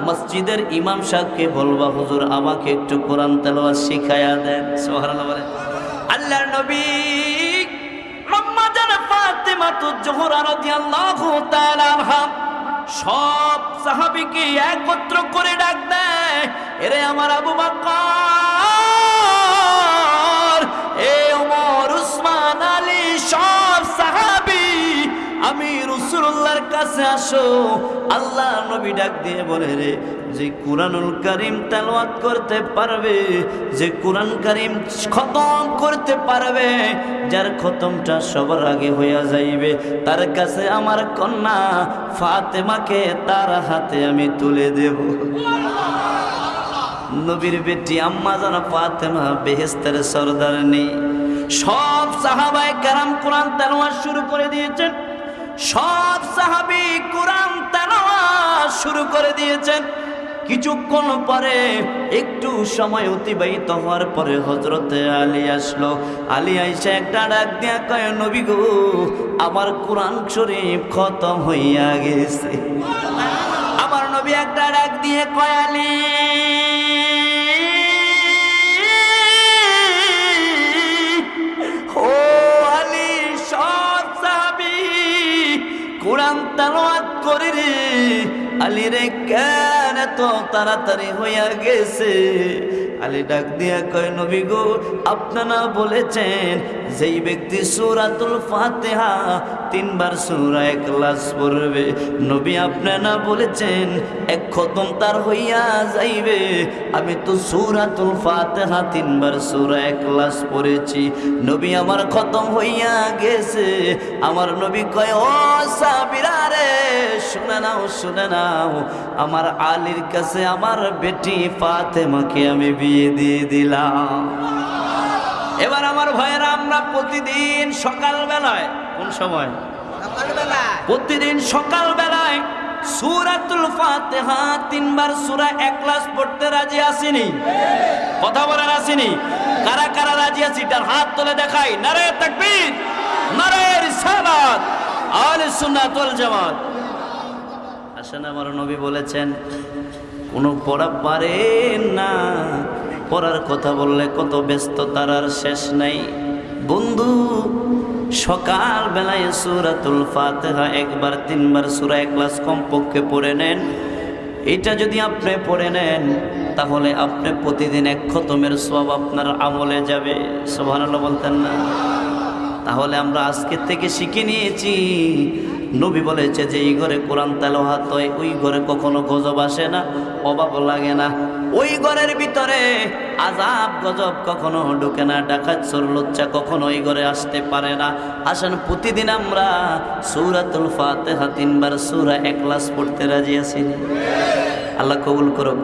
মসজিদের ইমাম সাহেবকে বলবা, হুজুর, আমাকে একটু কোরআন তেলোয়া শিখাইয়া দেন। সোহারাল্লাহ বলে আল্লাহর নবী সব সাহাবিকে একত্র করে ডাক দেয়, এরে আমার আবু বকর রসুল্লাহর কাছে আসো, আল্লাহ নবী ডাক দিয়ে বলে রে, যে কোরআনুল করিম তেলাওয়াত করতে পারবে, যে কোরআন করিম খতম করতে পারবে, যার খতমটা সবার আগে হইয়া যাইবে, তার কাছে আমার কন্যা ফাতেমাকে তার হাতে আমি তুলে দেব। নবীর বেটি আম্মা জানা ফাতেমা বেহেস্তের সর্দার নেই। সব সাহাবায় কারাম কোরআন তেলাওয়াত শুরু করে দিয়েছেন। সব সাহাবি কোরআন তেলাওয়াত শুরু করে দিয়েছেন। কিছুক্ষণ পরে একটু সময় অতিবাহিত হওয়ার পরে হজরতে আলী আসলো। আলী আইসা একটা ডাক দিয়া কয়, নবী গো, আমার কোরআন শরীফ খতম হইয়া গেছে। আমার নবী একটা ডাক দিয়ে কয়, আলী কোরআন তালাওয়াত করি রে। আলী রে কেন এত তাড়াতাড়ি হইয়া গেছে? আলী ডাক দিয়া কয়, নবী গো আপনারা বলেছেন যেই ব্যক্তি সূরাতুল ফাতিহা তিনবার সূরা ইখলাস পড়বে, নবী আপনারা বলেছেন এক খতম তার হইয়া যাইবে? আমি তো সূরাতুল ফাতিহা তিনবার সূরা ইখলাস পড়েছি, নবী আমার খতম হইয়া গেছে। আমার নবী কয়, ও সাবিরা রে, শুনে নাও শুনে নাও, আমার আলীর কাছে আমার বেটি ফাতেমাকে আমি বিয়ে দিয়ে দিলাম। এবার আমার ভাইয়েরা আমরা প্রতিদিন সকাল বেলায় কোন সময়? প্রতিদিন সকাল বেলায় সুরাতুল ফাতিহা তিনবার সূরা একলাস পড়তে রাজি আসিনি কথা বলার আসিনি কারা কারা রাজি আছি? তার হাত তুলে দেখাই। নারে তাকবীর নারে রিসালাত আহলে সুন্নাত ওয়াল জামাত। আসেন আমার নবী বলেছেন কোনো পড়া পারে না। পড়ার কথা বললে কত ব্যস্ত তার আর শেষ নাই। বন্ধু সকাল বেলায় সুরাতুল ফাতেহা একবার, তিনবার সুরা এক ক্লাস কমপক্ষে পড়ে নেন। এটা যদি আপনি পড়ে নেন, তাহলে আপনি প্রতিদিন এক খতমের সব আপনার আমলে যাবে। সোভানাল্লাহ বলতেন না। তাহলে আমরা আজকের থেকে শিখে নিয়েছি নবী বলেছে যে, এই ঘরে কোরআন তেলোহাত হয়, ওই ঘরে কখনো গজব আসে না অভাব লাগে না। ওই ঘরের ভিতরে আজাব গজব কখনো ঢুকে না, ডাকাত, চোর লজ্জা কখনো ওই ঘরে আসতে পারে না। আসেন, প্রতিদিন আমরা সৌরাতুল ফাতেহা তিনবার সূরা একলাস পড়তে রাজি আছি। আল্লাহ কবুল করুক।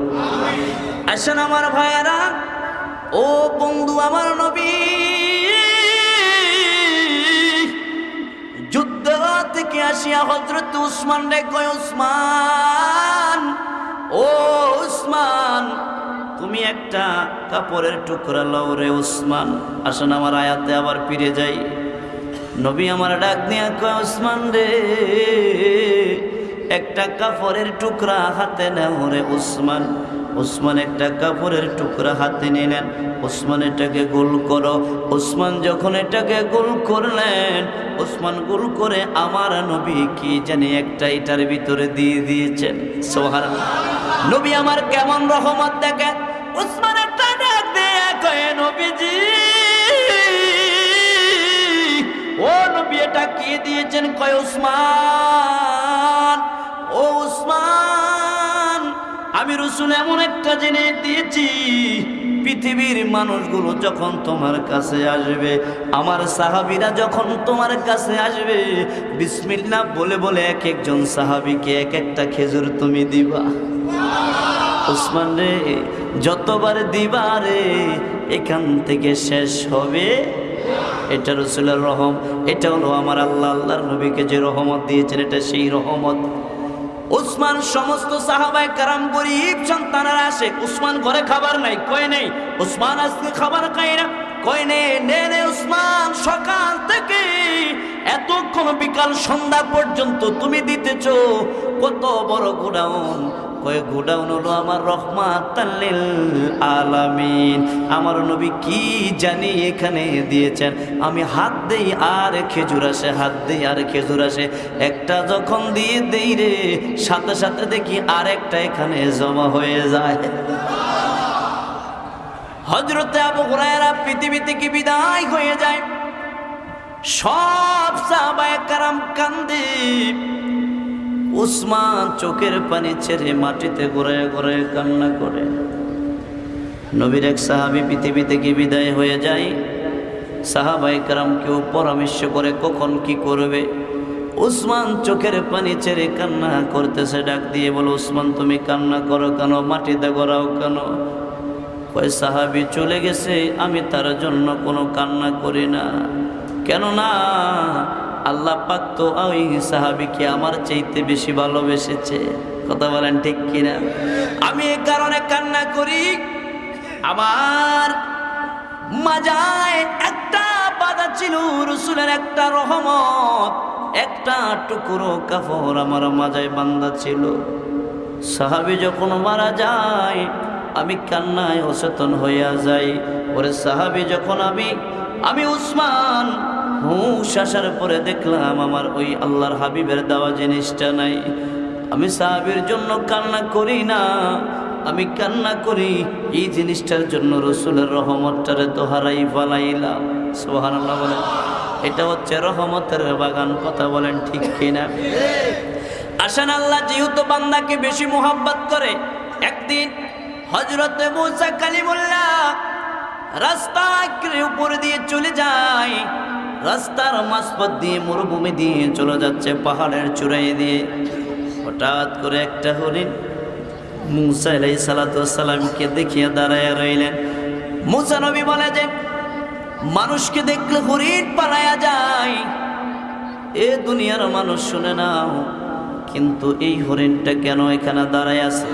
আসেন, আমার ভাইয়েরা, ও বন্ধু, আমার নবী থেকে আসিয়া হজরত উসমান রে কয়, উসমান, ও উসমান, তুমি একটা কাপড়ের টুকরা লও রে উসমান। আসেন আমার আয়াতে আবার ফিরে যাই। নবী আমার ডাক দিয়া কয়, উসমান রে, একটা কাপড়ের টুকরা হাতে নেও রে উসমান। উসমান একটা কাপড়ের টুকরা হাতে নিলেন। উসমান এটাকে গোল করো। উসমান যখন এটাকে গোল করলেন উসমান গোল করে আমার নবী কি জানি একটা এটার ভিতরে দিয়ে দিয়েছেন। সোহার নবী আমার কেমন রহমত দেখেন উসমান একটা ডাক দিয়ে নবীজি, ও নবী এটা কি দিয়েছেন? কয় উসমান ও উসমান আমি রসুল এমন একটা জিনিস দিয়েছি, পৃথিবীর মানুষগুলো যখন তোমার কাছে আসবে, আমার সাহাবিরা যখন তোমার কাছে আসবে, বিসমিল্লা বলে বলে এক একজন সাহাবিকে এক একটা খেজুর তুমি দিবা। উসমান রে, যতবার দিবা রে, এখান থেকে শেষ হবে। এটা রসুলের রহম, এটা হলো আমার আল্লাহ, আল্লাহর নবীকে যে রহমত দিয়েছেন, এটা সেই রহমত। উসমান, সমস্ত সাহাবায় কারাম, গরিব সন্তানেরা আসে, উসমান ঘরে খাবার নাই, কয় নেই, উসমান আজকে খাবার খাই না, কয় নে নে নে উসমান, সকাল থেকে এতক্ষণ বিকাল সন্ধ্যা পর্যন্ত তুমি দিতেছ, কত বড় গোডাউন কয়, গোডাউন হলো আমার রহমাত আলামিন। আমার নবী কি জানি এখানে দিয়েছেন। আমি হাত দেই আর খেজুর আসে, হাত দেই আর খেজুর আসে। একটা যখন দিয়ে দেই রে, সাথে সাথে দেখি আরেকটা এখানে জমা হয়ে যায়। হজরতে আবু হুরায়রা পৃথিবী থেকে বিদায় হয়ে যায়? সব সাহাবায়ে কারাম কান্দে। উসমান চোখের পানি ছেড়ে মাটিতে ঘুরে ঘুরে কান্না করে। নবীর এক সাহাবি পৃথিবী থেকে বিদায় হয়ে যায়? সাহাবাই কারাম কেউ পরামর্শ করে কখন কি করবে? উসমান চোখের পানি ছেড়ে কান্না করতেছে, ডাক দিয়ে বলো উসমান তুমি কান্না করো কেন? মাটিতে গড়াও কেন? কয়, সাহাবি চলে গেছে, আমি তার জন্য কোনো কান্না করি না। কেননা আল্লাহ পাক তো ওই সাহাবিকে আমার চাইতে বেশি ভালোবেসেছে। কথা বলেন ঠিক কিনা? আমি এই কারণে কান্না করি, আমার মাজায় একটা বাধা ছিল, রসুলের একটা রহমত, একটা টুকরো কাপড় আমার মাজায় বান্ধা ছিল। সাহাবি যখন মারা যায়, আমি কান্নায় অচেতন হইয়া যাই। ওরে সাহাবি, যখন আমি আমি উসমান হুঁশ আসার পরে দেখলাম আমার ওই আল্লাহর হাবিবের দেওয়া জিনিসটা নাই। আমি সাহাবির জন্য কান্না করি না, আমি কান্না করি, এই জিনিসটার জন্য রসুলের রহমতটারে তো হারাই ফালাইলাম। সোহান বলেন, এটা হচ্ছে রহমতের বাগান, কথা বলেন ঠিক কিনা? আসান আল্লাহ, যেহেতু বান্দাকে বেশি মোহাব্বত করে, একদিন হজরতে মুসা কালিমুল্লাহ রাস্তা উপর দিয়ে চলে যায়। রাস্তার মাঝপথ দিয়ে মরুভূমি দিয়ে চলে যাচ্ছে পাহাড়ের চূড়াই দিয়ে। হঠাৎ করে একটা হরিণ মুসা আলাই সালাতামকে দেখিয়ে দাঁড়ায় রইলেন। মুসা নবী বলে যে, মানুষকে দেখলে হরিণ পালায়া যায়। এ দুনিয়ার মানুষ শুনে নাও, কিন্তু এই হরিণটা কেন এখানে দাঁড়ায় আছে?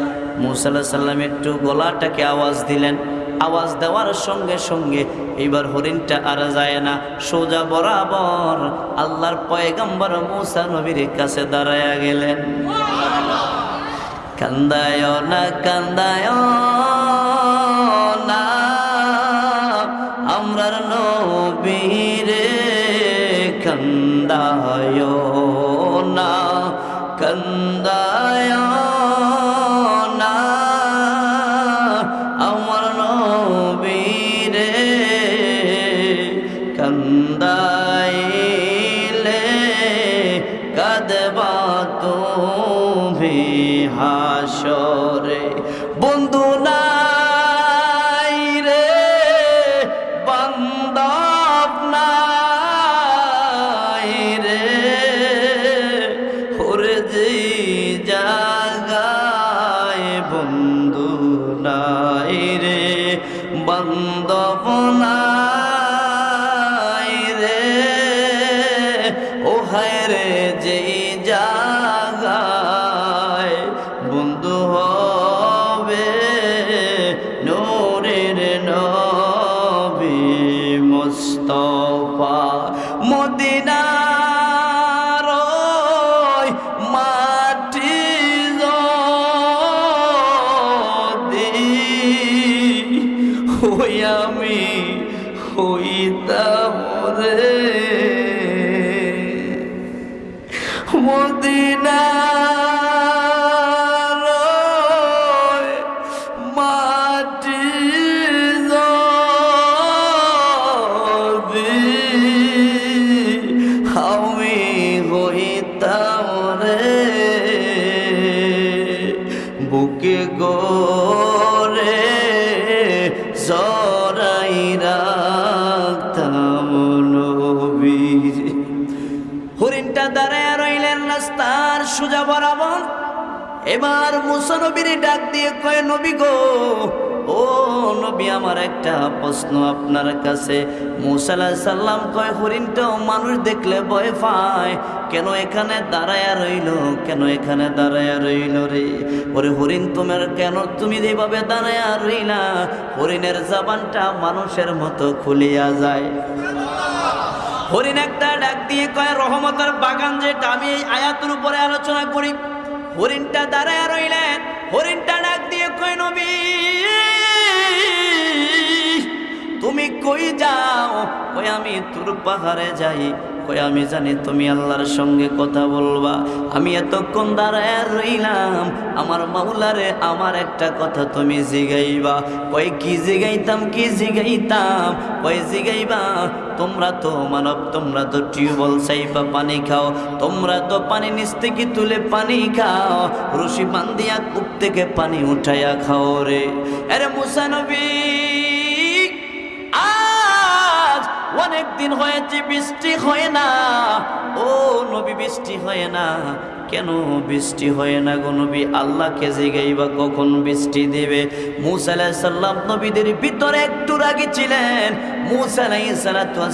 মুসাল্লাহ সাল্লাম একটু গলাটাকে আওয়াজ দিলেন। আওয়াজ দেওয়ার সঙ্গে সঙ্গে এইবার হরিণটা আর যায় না। সোজা বরাবর আল্লাহর পয়গম্বর মুসা নবীর কাছে দাঁড়ায়া গেলেন। কান্দায় না কান্দায় এবার মুসানবীর ডাক দিয়ে কয়, নবী গো, ও নবী, আমার একটা প্রশ্ন আপনার কাছে। মুসাল্লাহ সাল্লাম কয়, হরিণটাও মানুষ দেখলে ভয় পায়। কেন এখানে দাঁড়ায়া রইল? কেন এখানে দাঁড়ায়া রইল রে? ওরে হরিণ, তোমার কেন তুমি যেভাবে দাঁড়ায়া রইলা? হরিণের জবানটা মানুষের মতো খুলিয়া যায়। হরিণ একটা ডাক দিয়ে কয়, রহমতের বাগান যেটা, আমি এই আয়াতের উপরে আলোচনা করি। হরিণটা দাঁড়ায় রইলেন, হরিণটা ডাক দিয়ে কই নবী, তুমি কই যাও? কই আমি তোর পাহাড়ে যাই। কই আমি জানি তুমি আল্লাহর সঙ্গে কথা বলবা। আমি এতক্ষণ দাঁড়ায় রইলাম। আমার মাওলারে আমার একটা কথা তুমি জিগাইবা। কই কি জিগাইতাম কি জিগাইতাম? কই জিগাইবা, তোমরা তো মানব, তোমরা তো টিউবওয়েল চাইবা পানি খাও। তোমরা তো পানি নিচ থেকে তুলে পানি খাও। রশি বান্দিয়া কূপ থেকে পানি উঠাইয়া খাও রে। আরে মুসানবী অনেক দিন হয়েছে, বৃষ্টি হয় না। ও নবী, বৃষ্টি হয় না। কেন বৃষ্টি হয় না গো নবী? আল্লাহকে জিগাই বা কখন বৃষ্টি দেবে? মুসা সাল্লাম নবীদের ভিতরে একটু রাগি ছিলেন। মুসা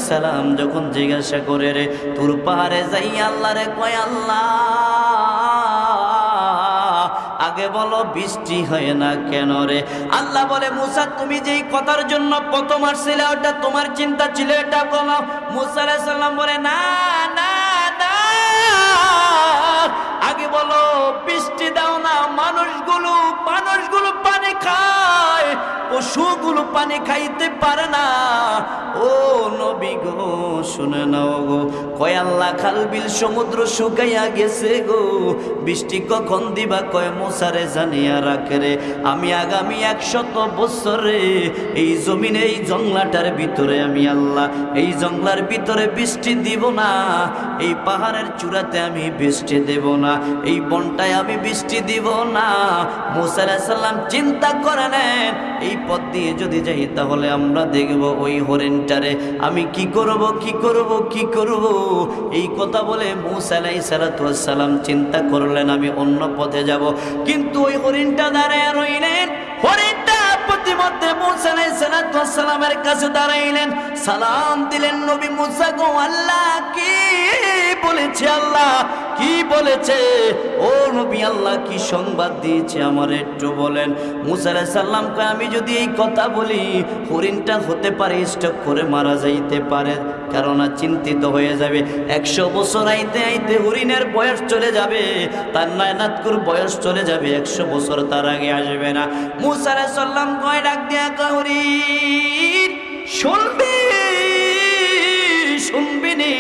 সালাম যখন জিজ্ঞাসা করে রে, তোর পাহাড়ে যাই আল্লাহ রে কয় আল্লাহ? আগে বলো, বৃষ্টি হয় না কেন রে? আল্লাহ বলে, মুসা, তুমি যেই কথার জন্য প্রথম আসছিলে, ওটা তোমার চিন্তা ছিল, এটা বলো। মুসা আলাইহিস সালাম বলে, না না না আগে বলো, বৃষ্টি দাও না, মানুষগুলো মানুষগুলো পানি খায়, পশুগুলো পানি খাইতে পারে না। ও নবী গো, শুনে নাও গো, কয় আল্লাহ খাল বিল সমুদ্র শুকাইয়া গেছে গো। বৃষ্টি কখন দিবা কয়, মোসারে জানিয়া রাখে রে। আমি আগামী একশত বছরে এই জমিনে, এই জংলাটার ভিতরে আমি আল্লাহ, এই জংলার ভিতরে বৃষ্টি দিব না, এই পাহাড়ের চূড়াতে আমি বৃষ্টি দেব না। এই বনটায় আমি বৃষ্টি দিব না। মুসা সাল্লাম চিন্তা করে নেন, এই পথ দিয়ে যদি যাই তাহলে আমরা দেখব ওই হরিণটারে। আমি কি করব কি করব কি করব? এই কথা বলে মুসালাই সালাম চিন্তা করলেন, আমি অন্য পথে যাব। কিন্তু ওই হরিণটা দাঁড়ায় রইলেন, হরিণটা প্রতিমধ্যে মুসালাই সালামের কাছে দাঁড়াইলেন। সালাম দিলেন নবী মুসা গো, আল্লাহ কি বলেছে আল্লাহ? কি বলেছে? ও নবী আল্লাহ কি সংবাদ দিয়েছে আমার একটু বলেন। মুসা সাল্লাম আমি যদি এই কথা বলি, হরিণটা হতে পারে, স্টক করে মারা যাইতে পারে। কেননা চিন্তিত হয়ে যাবে। একশো বছর আইতে আইতে হরিণের বয়স চলে যাবে। তার নয়নাথকুর বয়স চলে যাবে, একশো বছর তার আগে আসবে না। মুসা সাল্লাম কয়, ডাক দিয়া হরিণ, শুনবি? শুনবিনি?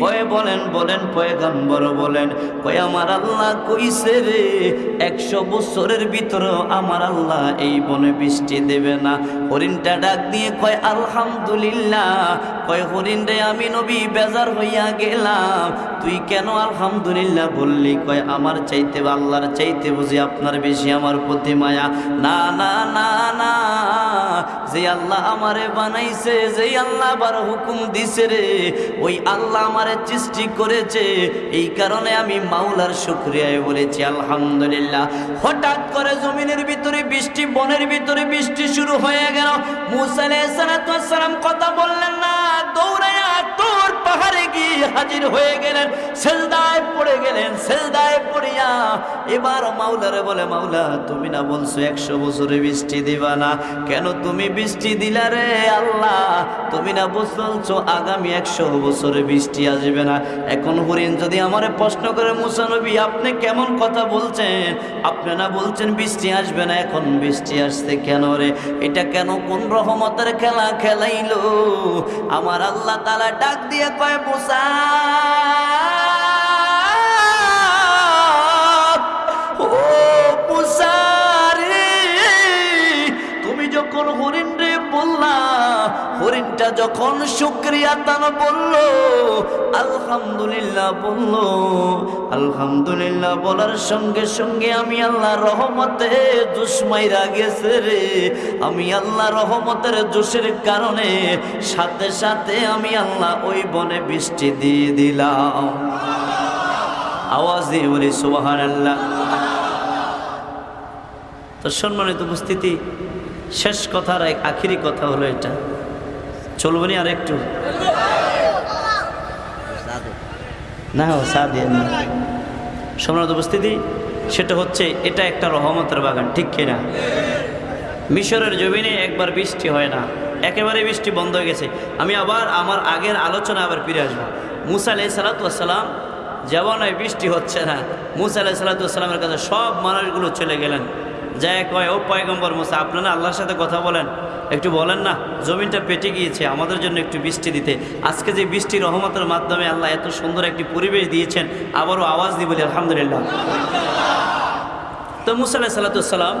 কয়ে বলেন বলেন, পয়গাম্বর বলেন, কয় আমার আল্লাহ কইছে রে, একশো বছরের ভিতরে আমার আল্লাহ এই বনে বৃষ্টি দেবে না। হরিণটা ডাক দিয়ে কয়, আলহামদুলিল্লাহ কয় হরিণ রে, আমি নবী, বেজার হইয়া গেলাম। তুই কেন আলহামদুলিল্লাহ বললি? কয়, আমার চাইতে আল্লাহর চাইতে বুঝি আপনার বেশি আমার প্রতি মায়া। না না না না। যে আল্লাহ আমারে বানাইছে যে আল্লাহ আবার হুকুম দিছে রে, ওই আল্লাহ আমারে সৃষ্টি করেছে। এই কারণে আমি মাওলার শুক্রিয়ায় বলেছি, আলহামদুলিল্লাহ। হঠাৎ করে জমিনের ভিতরে বৃষ্টি, বনের ভিতরে বৃষ্টি শুরু হয়ে গেল। মুসা আলাইহিস সালাম কথা বললেন না। দৌড়াইয়া তোর পাহাড়ে গিয়ে হাজির হয়ে গেলেন সেজদায় পড়ে গেলেন সেজদায় পড়িয়া এবার মাওলারে বলে, মাওলা, তুমি না বলছো একশো বছরে বৃষ্টি দিবা না? কেন তুমি বৃষ্টি দিলা রে আল্লাহ? তুমি না বলছো আগামী একশো বছরে বৃষ্টি আসবে না? এখন হরিণ যদি আমার প্রশ্ন করে মুসানবী আপনি কেমন কথা বলছেন? আপনি না বলছেন বৃষ্টি আসবে না, এখন বৃষ্টি আসছে কেন রে? এটা কেন কোন রহমতের খেলা খেলাইলো? আমার আল্লাহ তালা ডাক দিয়ে কয় মুসা হরিণটা যখন শুক্রিয়া তান বলল, আলহামদুলিল্লাহ বলল, আলহামদুলিল্লাহ বলার সঙ্গে সঙ্গে আমি আল্লাহ রহমতে দুশ্মাইরা গেছে রে। আমি আল্লাহ রহমতের জোশের কারণে সাথে সাথে আমি আল্লাহ ওই বনে বৃষ্টি দিয়ে দিলাম। আওয়াজ দিয়ে বলি সুবাহান আল্লাহ তো সম্মানিত উপস্থিতি, শেষ কথার এক আখিরি কথা হলো এটা। চলবো না আর একটু। না ও সা দিয়ে না। সম্রাট উপস্থিতি, সেটা হচ্ছে, এটা একটা রহমতের বাগান, ঠিক কিনা? মিশরের জমিনে একবার বৃষ্টি হয় না। একেবারে বৃষ্টি বন্ধ হয়ে গেছে। আমি আবার আমার আগের আলোচনা আবার ফিরে আসব। মুসা আলাই সালাতাম যেমন বৃষ্টি হচ্ছে না, মুসা আলাই সালাতামের কাছে সব মানুষগুলো চলে গেলেন। যায় কয় ও পয়গম্বর মুসা আপনারা আল্লাহর সাথে কথা বলেন। একটু বলেন না, জমিনটা পেটে গিয়েছে, আমাদের জন্য একটু বৃষ্টি দিতে। আজকে যে বৃষ্টি রহমতের মাধ্যমে আল্লাহ এত সুন্দর একটি পরিবেশ দিয়েছেন, আবারও আওয়াজ দিই বলি, আলহামদুলিল্লাহ। তো মুসা আলাহ সাল্লাতাম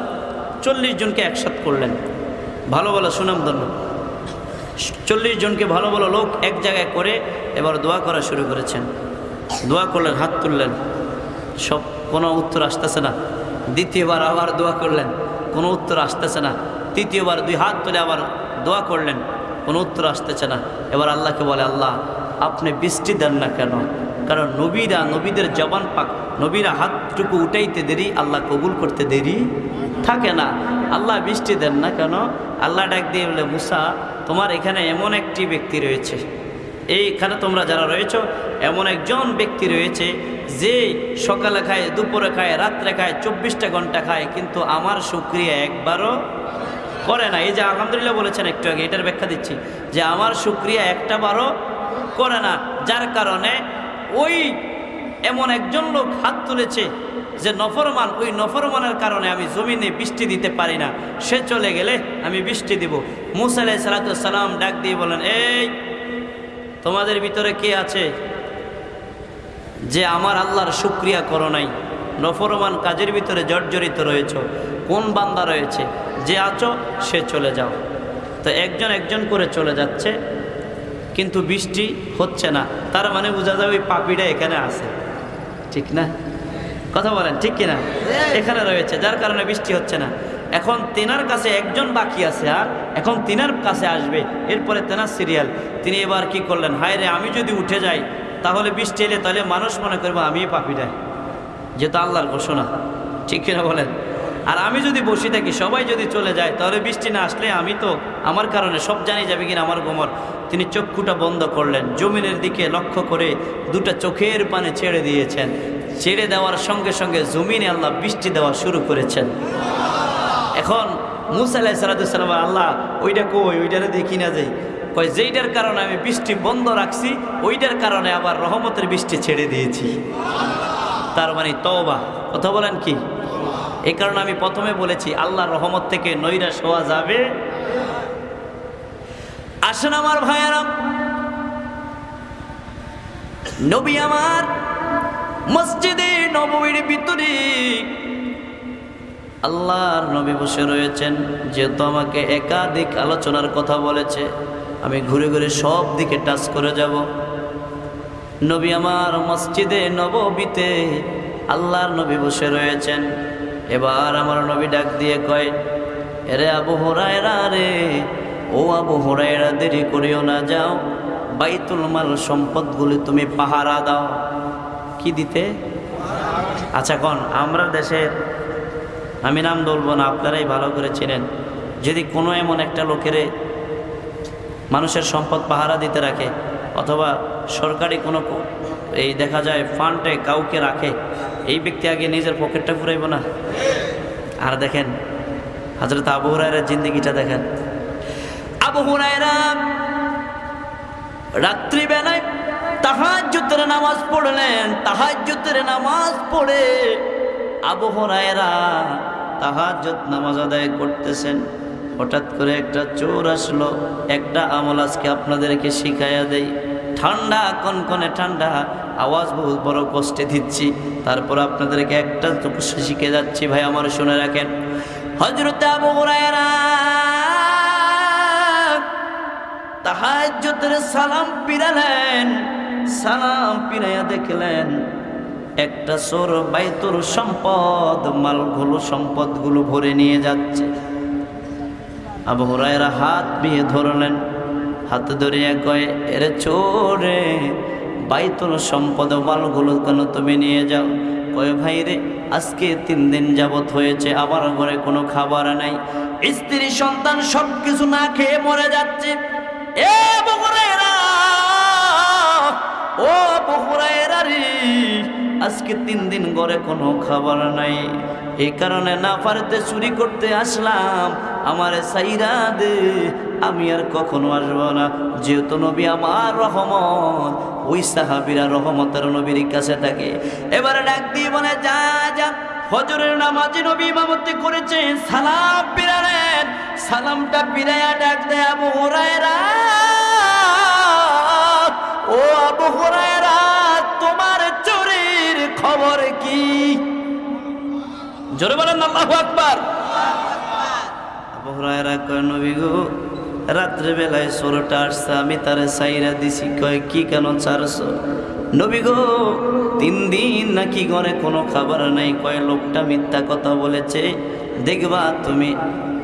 চল্লিশ জনকে একসাথ করলেন। ভালো ভালো সুনামধন্য চল্লিশ জনকে ভালো ভালো লোক এক জায়গায় করে এবার দোয়া করা শুরু করেছেন। দোয়া করলেন, হাত তুললেন। সব কোনো উত্তর আসতেছে না। দ্বিতীয়বার আবার দোয়া করলেন, কোনো উত্তর আসতেছে না। তৃতীয়বার দুই হাত তুলে আবার দোয়া করলেন, কোনো উত্তর আসতেছে না। এবার আল্লাহকে বলে, আল্লাহ, আপনি বৃষ্টি দেন না কেন? কারণ নবীরা নবীদের জবান পাক, নবীরা হাতটুকু উঠাইতে দেরি, আল্লাহ কবুল করতে দেরি থাকে না। আল্লাহ বৃষ্টি দেন না কেন? আল্লাহ ডাক দিয়ে বলে, মুসা, তোমার এখানে এমন একটি ব্যক্তি রয়েছে। এইখানে তোমরা যারা রয়েছ, এমন একজন ব্যক্তি রয়েছে যে সকালে খায়, দুপুরে খায়, রাত্রে খায়, চব্বিশটা ঘণ্টা খায়, কিন্তু আমার সুক্রিয়া একবারও করে না। এই যে আলহামদুলিল্লাহ বলেছেন একটু আগে, এটার ব্যাখ্যা দিচ্ছি যে আমার সুক্রিয়া একটা বারও করে না, যার কারণে ওই এমন একজন লোক হাত তুলেছে যে নফরমান, ওই নফরমানের কারণে আমি জমিনে বৃষ্টি দিতে পারি না। সে চলে গেলে আমি বৃষ্টি দিব। মুসা আলাই সালাতাম ডাক দিয়ে বলেন, এই, তোমাদের ভিতরে কে আছে? যে আমার আল্লাহর শুক্রিয়া করো নাই। নফরমান কাজের ভিতরে জর্জরিত রয়েছ। কোন বান্দা রয়েছে? যে আছো সে চলে যাও। তো একজন একজন করে চলে যাচ্ছে কিন্তু বৃষ্টি হচ্ছে না। তার মানে বোঝা যায় ওই পাপিটা এখানে আছে। ঠিক না? কথা বলেন ঠিক কিনা? এখানে রয়েছে যার কারণে বৃষ্টি হচ্ছে না। এখন তেনার কাছে একজন বাকি আছে আর এখন তিনার কাছে আসবে। এরপরে তেনার সিরিয়াল তিনি এবার কি করলেন? হায় রে আমি যদি উঠে যাই তাহলে বৃষ্টি এলে তাহলে মানুষ মনে করব আমি পাপিটাই যেহেতু আল্লাহর ঘোষণা। ঠিক কিনা বলেন? আর আমি যদি বসে থাকি, সবাই যদি চলে যায়, তাহলে বৃষ্টি না আসলে আমি তো আমার কারণে সব জানি যাবে কিনা আমার গোমর। তিনি চক্ষুটা বন্ধ করলেন, জমিনের দিকে লক্ষ্য করে দুটা চোখের পানে ছেড়ে দিয়েছেন। ছেড়ে দেওয়ার সঙ্গে সঙ্গে জমিনে আল্লাহ বৃষ্টি দেওয়া শুরু করেছেন। এখন মুসা আলাহ সালাতাম আল্লাহ, ওইটা কই? ওইটারে দেখি না যাই কয়, যেইটার কারণে আমি বৃষ্টি বন্ধ রাখছি, ওইটার কারণে আবার রহমতের বৃষ্টি ছেড়ে দিয়েছি। তার মানে তওবা। কথা বলেন কি? এই কারণে আমি প্রথমে বলেছি, আল্লাহর রহমত থেকে নৈরাশ হওয়া যাবে। আসেন আমার ভাইয়ারাম নবী আমার মসজিদে নবীর ভিতরে আল্লাহর নবী বসে রয়েছেন, যেহেতু আমাকে একাধিক আলোচনার কথা বলেছে। আমি ঘুরে ঘুরে সব দিকে টাচ করে যাব। নবী আমার মসজিদে নববীতে আল্লাহর নবী বসে রয়েছেন। এবার আমার নবী ডাক দিয়ে কয়, এরে আবু হরায়রা রে, ও আবু হরায়রা, দেরি করিও না, যাও। বাইতুল মাল সম্পদগুলি তুমি পাহারা দাও। কি দিতে? আচ্ছা কন, আমরা দেশের, আমি নাম বলব না, আপনারাই ভালো করে চেনেন। যদি কোনো এমন একটা লোকেরে মানুষের সম্পদ পাহারা দিতে রাখে, অথবা সরকারি কোনো এই দেখা যায় ফান্ডে কাউকে রাখে, এই ব্যক্তি আগে নিজের পকেটটা ফুরাইব না। আর দেখেন হাজরত আবু হুরায়রার জিন্দিগিটা দেখেন। আবু হুরায়রা রাত্রিবেলায় তাহাজ্জুতের নামাজ পড়লেন তাহাজ্জুতের নামাজ পড়ে আবু হুরায়রা তাহাজ্জুদ নামাজ আদায় করতেছেন। হঠাৎ করে একটা চোর আসলো। একটা আমল আজকে আপনাদেরকে শিখাইয়া দেই। ঠান্ডা, কনকনে ঠান্ডা, আওয়াজ বহুত বড় কষ্টে দিচ্ছি। তারপর আপনাদেরকে একটা শিখে যাচ্ছি, ভাই, আমার শুনে রাখেন। হজরত আবু সালাম পিরালেন। সালাম পিরাইয়া দেখলেন, একটা চোর বাইতুর সম্পদ, মালগুলো সম্পদগুলো ভরে নিয়ে যাচ্ছে। আবু হুরায়রা হাত বিয়ে ধরলেন। হাত ধরিয়া কয়ে, এরে চোরে বাইতুল সম্পদ মালগুলো কেন তুমি নিয়ে যাও? কয়ে, ভাই রে, আজকে তিন দিন যাবত হয়েছে আবার ঘরে কোনো খাবার নাই। স্ত্রী, সন্তান সব কিছু না খেয়ে মরে যাচ্ছে। এ ও আজকে তিন দিন ঘরে কোনো খাবার নাই। এই কারণে না পারতে চুরি করতে আসলাম আমার সাইরা দে আমি আর কখনো আসব না। যেহেতু নবী আমার রহমত, ওই সাহাবিরা রহমতের নবীর কাছে থাকে। এবারে ডাক দিয়ে বলে, যা যা, ফজরের নামাজি নবী ইমামতি করেছে, সালাম পিরালেন সালামটা পিরাইয়া ডাক দেয়, আবু হুরায়রা, ও আবু হুরায়রা, তোমার চুরির খবর কি? জোরে বলেন, আল্লাহু আকবার। আবু হুরায়রা কয়, নবী গো, রাত্রে বেলায় সোরটা আসছে, আমি তারে সাইরা দিছি। কয়, কি কেন ছাড়ছো? নবী গো, তিন দিন নাকি ঘরে কোনো খাবার নাই। কয়, লোকটা মিথ্যা কথা বলেছে। দেখবা তুমি,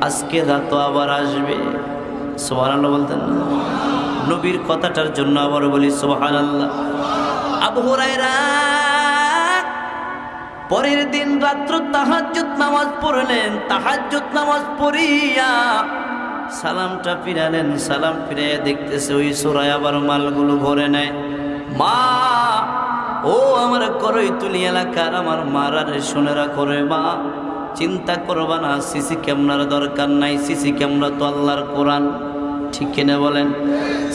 আজকে রাত আবার আসবে। সোহান বলতেন না। নবীর কথাটার জন্য আবার বলি সোহান আল্লাহ আবু হুরায়রা পরের দিন রাত্র তাহাজ্জুদ নামাজ পড়লেন, তাহাজ্জুদ নামাজ পড়িয়া সালামটা ফিরালেন, সালাম ফিরাইয়া দেখতেছে ওই সোরায় আবার মালগুলো ভরে নেয় মা, ও আমার করই তুলি এলাকার আমার মারারে শুনেরা করে মা, চিন্তা করবা না, সিসি ক্যামেরার দরকার নাই, সিসি ক্যামেরা তো আল্লাহর কোরআন। ঠিক কিনা বলেন?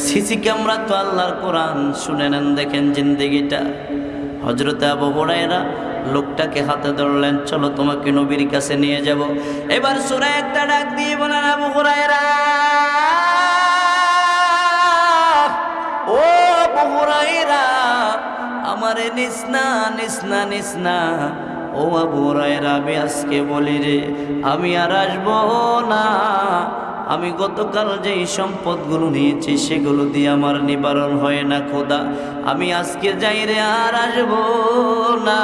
সিসি ক্যামেরা তো আল্লাহর কোরআন, শুনে নেন দেখেন জিন্দেগিটা। হজরতে আবু বড়াইরা লোকটাকে হাতে ধরলেন, চলো তোমাকে নবীর কাছে নিয়ে যাব। এবার সুরা একটা ডাক দিয়ে বলেন আবু হুরায়রা! ও আবু হুরায়রা, আমারে নিসনা নিসনা নিসনা ও আবু হুরায়রা, আমি আজকে বলি রে, আমি আর আসব না। আমি গতকাল যেই সম্পদগুলো নিয়েছি সেগুলো দিয়ে আমার নিবারণ হয় না, খোদা। আমি আজকে যাই রে আর আসব না।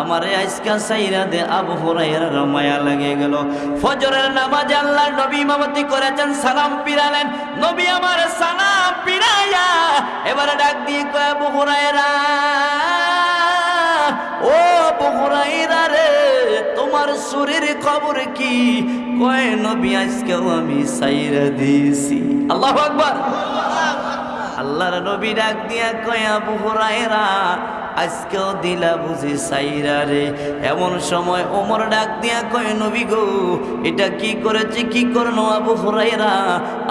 আমারে আজকা সাইরা দে, আবু হুরায়রা মায়া লাগে গেল। ফজরের নামাজ আল্লাহ নবী ইমামতি করেছেন, সালাম পিরালেন। নবী আমার সালাম পিরাইয়া এবারে ডাক দিয়ে কয়, আবু ও আবু রে। তোমার সুরের খবর কি? কয়, নবী, আজকেও আমি সাইরা দিয়েছি। আল্লাহ আকবার। আল্লাহর নবী ডাক দিয়া কয়, আবু হুরায়রা আজকেও দিলা বুঝি সাইরা রে। এমন সময় ওমর ডাক দিয়া কয়, নবী গো, এটা কি করেছে? কি করল আবু হুরাইরা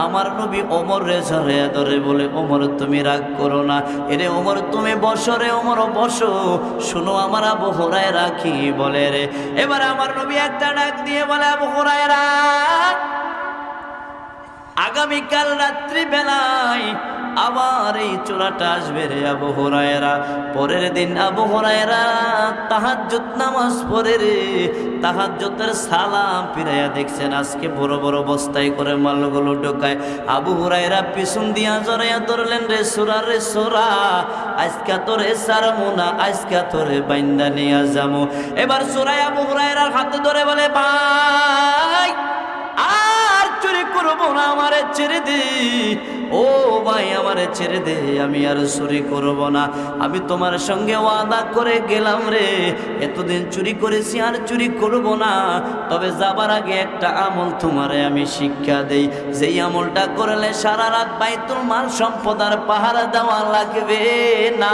আমার নবী ওমর রে ঝরে ধরে বলে, ওমর, তুমি রাগ করো না। এরে ওমর, তুমি বসো রে, ওমর, বসো। শোনো আমার আবু হুরাইরা কি বলে রে? এবার আমার নবী একটা ডাক দিয়ে বলে, আবু হুরাইরা আগামীকাল রাত্রি বেলায় আবার এই চোরাটা আসবে রে আবু হরায়রা। পরের দিন আবু হরায়রা তাহাজ্জুদ নামাজ পড়ে রে, তাহাজ্জুদের সালাম ফিরাইয়া দেখছেন, আজকে বড় বড় বস্তায় করে মালগুলো ঢোকায়। আবু হুরায়রা পিছন দিয়া জড়াইয়া ধরলেন, রে সোরা রে সোরা, আজকা তোরে সারমু না, আজকা তোরে বাইন্দা নিয়া যামু এবার সোরাই আবু হুরায়রার হাতে ধরে বলে, ভাই আর চুরি করব না, আমারে ছেড়ে দে। ও ভাই, আমারে ছেড়ে দে, আমি আর চুরি করব না। আমি তোমার সঙ্গে ওয়াদা করে গেলাম রে। এতদিন চুরি করেছি, আর চুরি করব না। তবে যাবার আগে একটা আমল তোমারে আমি শিক্ষা দেই। যেই আমলটা করলে সারা রাত বাইতুল মাল সম্পদ আর পাহারা দেওয়া লাগবে না।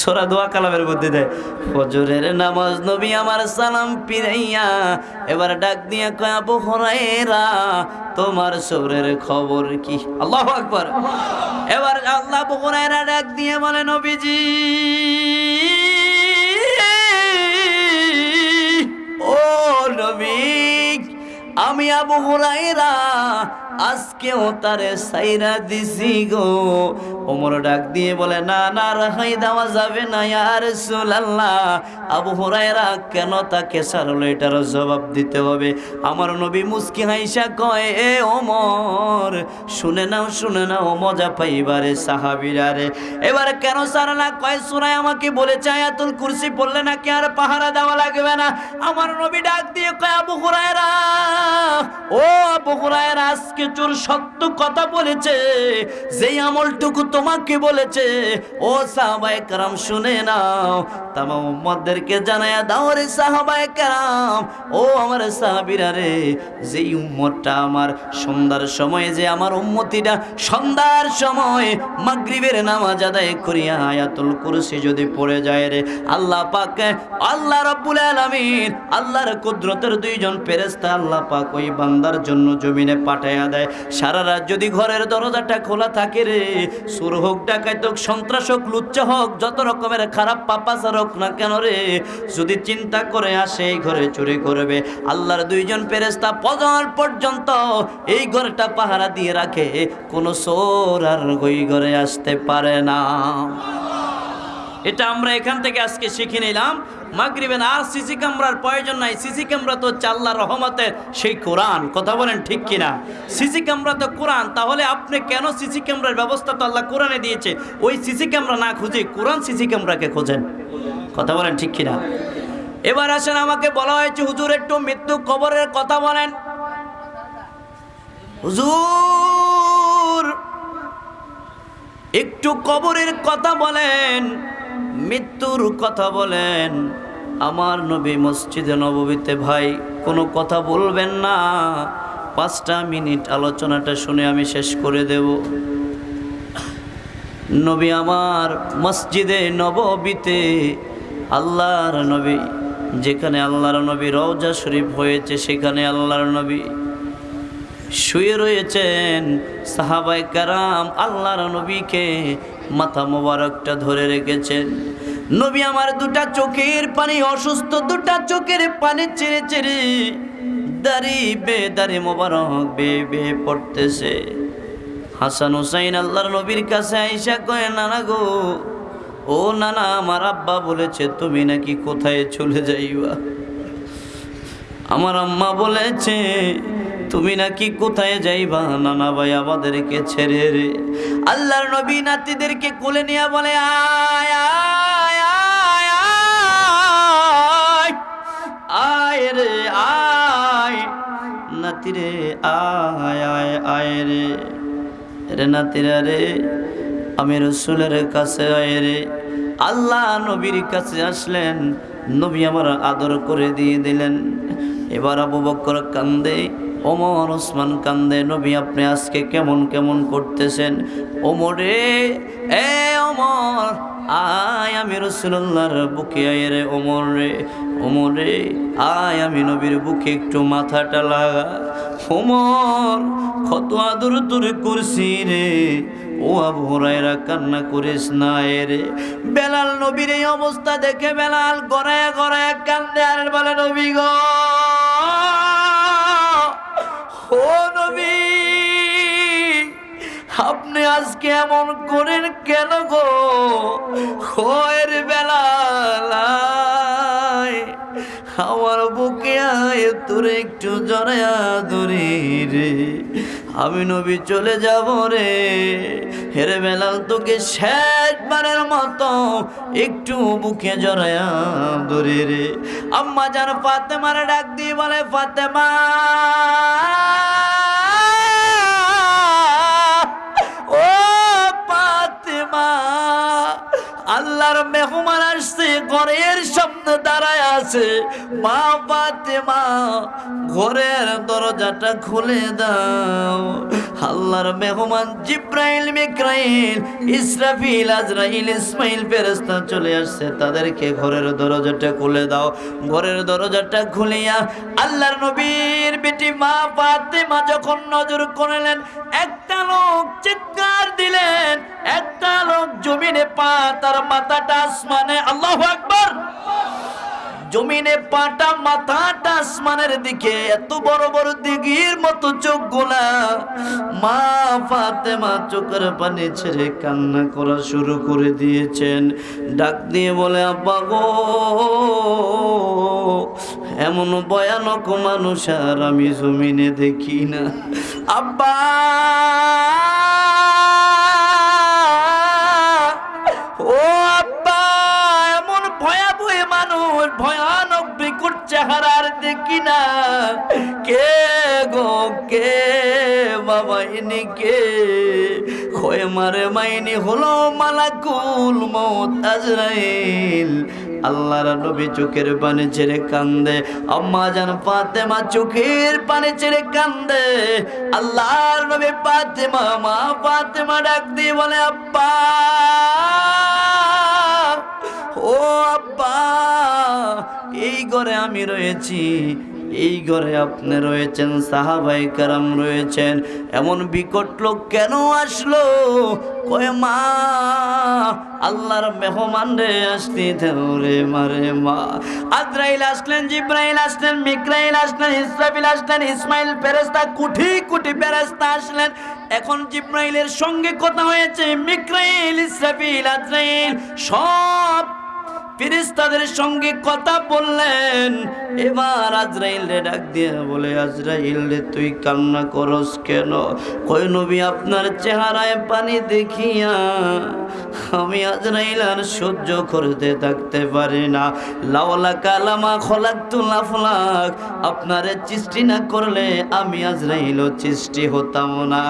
সোরা দোয়া কালামের মধ্যে দেয়, ফজরের নামাজ নবী আমার সালাম পিরাইয়া এবার ডাক দিয়া কয়, আবু হরাইরা তোমার শরীরের খবর কি? আল্লাহু আকবার। এবার আল্লাহ আবু হরাইরা ডাক দিয়ে বলে, নবীজি, ও নবী, আমি আবু হুরাইরা আজকেও তারে সাইরা দিছি গো। ওমর ডাক দিয়ে বলে, না না, রাহাই দেওয়া যাবে না ইয়ার সুলাল্লাহ আবু হুরাইরা কেন তাকে সারলো এটার জবাব দিতে হবে। আমার নবী মুস্কি হাইসা কয়, এ ওমর, শুনে নাও শুনে নাও, মজা পাইবারে সাহাবিরা রে। এবার কেন সারলা কয় সুরাই আমাকে বলেছে, আয়াতুল কুরসি পড়লে নাকি আর পাহারা দেওয়া লাগবে না? আমার নবী ডাক দিয়ে কয়, আবু হুরায়রা, ও আবু হুরায়রা, আজকে চোর সত্য কথা বলেছে, যেই আমলটুকু তোমাকে বলেছে, ও সাহাবায়ে কারাম শুনে নাও তামা উম্মতদেরকে জানায়া দাও রে সাহাবায়ে কারাম, ও আমার সাহাবীরা রে, যেই উম্মতটা আমার সন্ধ্যার সময়ে, যে আমার উম্মতিটা সন্ধ্যার সময় মাগরিবের নামাজ আদায় করিয়া আয়াতুল কুরসি যদি পড়ে যায় রে, আল্লাহ পাক, আল্লাহ রাব্বুল আলামিন, আল্লাহর কুদরতের দুইজন ফেরেশতা আল্লাহ পাক ওই বান্দার জন্য জমিনে পাঠায়া দেয়। সারা রাত যদি ঘরের দরজাটা খোলা থাকে রে, সুর হোক ডাকাইত হোক, সন্ত্রাস হোক, লুচ্চা হোক, যত রকমের খারাপ পাপাচার হোক না কেন রে, যদি চিন্তা করে আসে এই ঘরে চুরি করবে, আল্লাহর দুইজন ফেরেশতা পজর পর্যন্ত এই ঘরটা পাহারা দিয়ে রাখে, কোনো সোর আর ওই ঘরে আসতে পারে না। এটা আমরা এখান থেকে আজকে শিখে নিলাম। মাগরিবেন আর সিসি ক্যামেরার প্রয়োজন নাই। সিসি ক্যামেরা তো আল্লাহর রহমতের সেই কোরআন। কথা বলেন ঠিক কিনা? সিসি ক্যামেরা তো কোরআন। তাহলে আপনি কেন সিসি ক্যামেরার ব্যবস্থা তো আল্লাহ কোরআনে দিয়েছে? ওই সিসি ক্যামেরা না খুঁজে কোরআন সিসি ক্যামেরাকে খোঁজেন। কথা বলেন ঠিক কিনা? এবার আসেন, আমাকে বলা হয়েছে, হুজুর, একটু মৃত্যু কবরের কথা বলেন। হুজুর, একটু কবরের কথা বলেন। মৃত্যুর কথা বলেন। আমার নবী মসজিদে নববীতে ভাই, কোনো কথা বলবেন না। পাঁচটা মিনিট আলোচনাটা শুনে আমি শেষ করে দেব। নবী আমার মসজিদে নববীতে আল্লাহর নবী, যেখানে আল্লাহর নবী রওজা শরীফ হয়েছে, সেখানে আল্লাহর নবী শুয়ে রয়েছেন। সাহাবাই কারাম আল্লাহর নবীকে মাথা মোবারকটা ধরে রেখেছেন। নবী আমার দুটা চোখের পানি, অসুস্থ দুটা চোখের পানি চেড়ে চেড়ে দাড়ি বে দাড়ি মোবারক বে বে পড়তেছে। হাসান হুসাইন আল্লাহর নবীর কাছে আইসা কয়ে, নানা গো, ও নানা, আমার আব্বা বলেছে তুমি নাকি কোথায় চলে যাইবা? আমার আম্মা বলেছে, তুমি নাকি কোথায় যাইবা? নানা ভাই, আমাদেরকে ছেড়ে রে। আল্লাহর নবী নাতিদেরকে কোলে নিয়ে বলে, আয় আয় আয় রে আয় নাতি রে আয় আয় আয় রে। রে নাতিরা রে, আমি রসুলের কাছে আয় রে। আল্লাহ নবীর কাছে আসলেন, নবী আমার আদর করে দিয়ে দিলেন। এবার আবু বক্কর কান্দে ওমর, ওসমান কান্দে, নবী, আপনি আজকে কেমন কেমন করতেছেন? ওমরে, এ ওমর, আয় আমি রসুল্লাহর বুকে, আয় রে ওমর রে ওমর রে, আয় আমি নবীর বুকে একটু মাথাটা লাগা। ওমর কত আদর তোর করছি রে। ও আবু হুরায়রা, কান্না করিস না রে। বেলাল নবীর এই অবস্থা দেখে বেলাল গড়ায় গড়ায় কান্দে, আর বলে, নবী গো! ও নবী। আপনি আজকে এমন করেন কেন গো? খয়ের বেলায় আমার বুকে আয়, তোর একটু জড়ায়া ধরি রে। আমি নবী চলে যাব রে। হেরে বেলাল তোকে শেষবারের মতো একটু বুকে জড়ায়া ধরে রে। আম্মা যেন ফাতেমার ডাক দিয়ে বলে, ফাতেমা! মেহমান আসছে ঘরের সামনে দাঁড়ায় আছে। মা পাতে মা ঘরের দরজাটা খুলে দাও। আল্লাহর মেহমান জিব্রাইল মিক্রাইল ইসরাফিল, আজরাইল, ইসমাইল ফেরেস্তা চলে আসছে। তাদেরকে ঘরের দরজাটা খুলে দাও। ঘরের দরজাটা খুলিয়া আল্লাহর নবীর বেটি মা পাতে মা যখন নজর করলেন, একটা লোক চিৎকার দিলেন। একটা লোক জমিনে পা, তার মাথাটা আসমানে, আল্লাহু আকবার। জমিনে পাটা মাথাটা আসমানের দিকে এত বড় বড় দিঘির মতো চোখ গোলা মা ফাতেমা চোখের পানি ছেড়ে কান্না করা শুরু করে দিয়েছেন। ডাক দিয়ে বলে, আব্বা গো, এমন ভয়ানক মানুষ আর আমি জমিনে দেখি না। আব্বা! চেহারার দেখি না কে গো, কে? বাবা ইনি কে? খয়ে মারে মাইনি হলো মালাকুল মৌত আজরাইল। আল্লাহর নবী চোখের পানি ছেড়ে কান্দে, আম্মা জান ফাতেমা চোখের পানি ছেড়ে কান্দে। আল্লাহর নবী ফাতেমা, মা ফাতেমা ডাক দিয়ে বলে, আব্বা, ও আব্বা, এই ঘরে আমি রয়েছি। এই ঘরে আপনি রয়েছেন সাহাবাই কারাম রয়েছেন। এমন বিকট লোক কেন আসলো? কয়ে, মা, আল্লাহর মেহমান রে, আসতে রে মারে মা। আদ্রাইল আসলেন, জিব্রাইল আসলেন মিকরাইল আসলেন ইসরাফিল আসলেন, ইসমাইল ফেরেস্তা কুঠি কুটি ফেরেস্তা আসলেন। এখন জিব্রাইলের সঙ্গে কথা হয়েছে মিকরাইল ইসরাফিল আদ্রাইল সব ফিরিস্তাদের সঙ্গে কথা বললেন। এবার আজরাইল ডাক দিয়ে বলে আজরাইল রে তুই কান্না করস কেন? কই নবী, আপনার চেহারায় পানি দেখিয়া আমি আজরাইল আর সহ্য করতে থাকতে পারি না। লাওলা কালামা খলাক তুলাফলাক আপনারে সৃষ্টি না করলে আমি আজরাইলও সৃষ্টি হতাম না।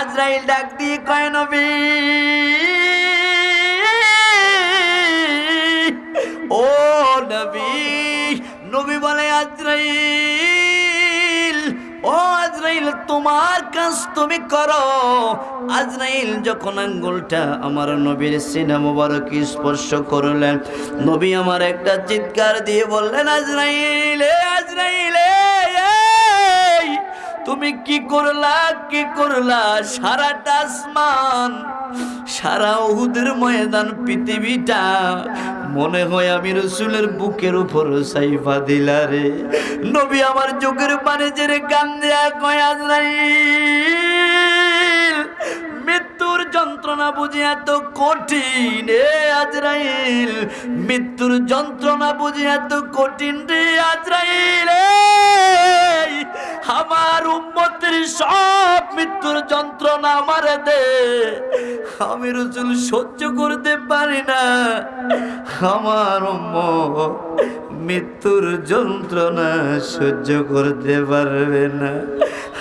আজরাইল ডাক দিয়ে কয়, নবী ও নবী নবী বলে আজরাইল, ও আজরাইল, তোমার কাজ তুমি করো। আজরাইল যখন আঙ্গুলটা আমার নবীর সিনা মোবারক স্পর্শ করলেন, নবী আমার একটা চিৎকার দিয়ে বললেন, আজরাইল আজরাইল তুমি কি করলা কি করলা? সারাটা আসমান সারা উহুদের ময়দান পৃথিবীটা মনে হয় আমি রসুলের বুকের উপর সাইফা দিলা রে। নবী আমার চোখের পানে জেরে কান দেয়া কয় আজরাইল, মৃত্যুর যন্ত্রণা বুঝি এত কঠিন রে আজরাইল, মৃত্যুর যন্ত্রণা বুঝি এত কঠিন রে আজরাইল আমার উম্মতের সব মৃত্যুর যন্ত্রণা আমারে দে। আমি রসুল সহ্য করতে পারি না। আমার উম্মত মৃত্যুর যন্ত্রণা সহ্য করতে পারবে না।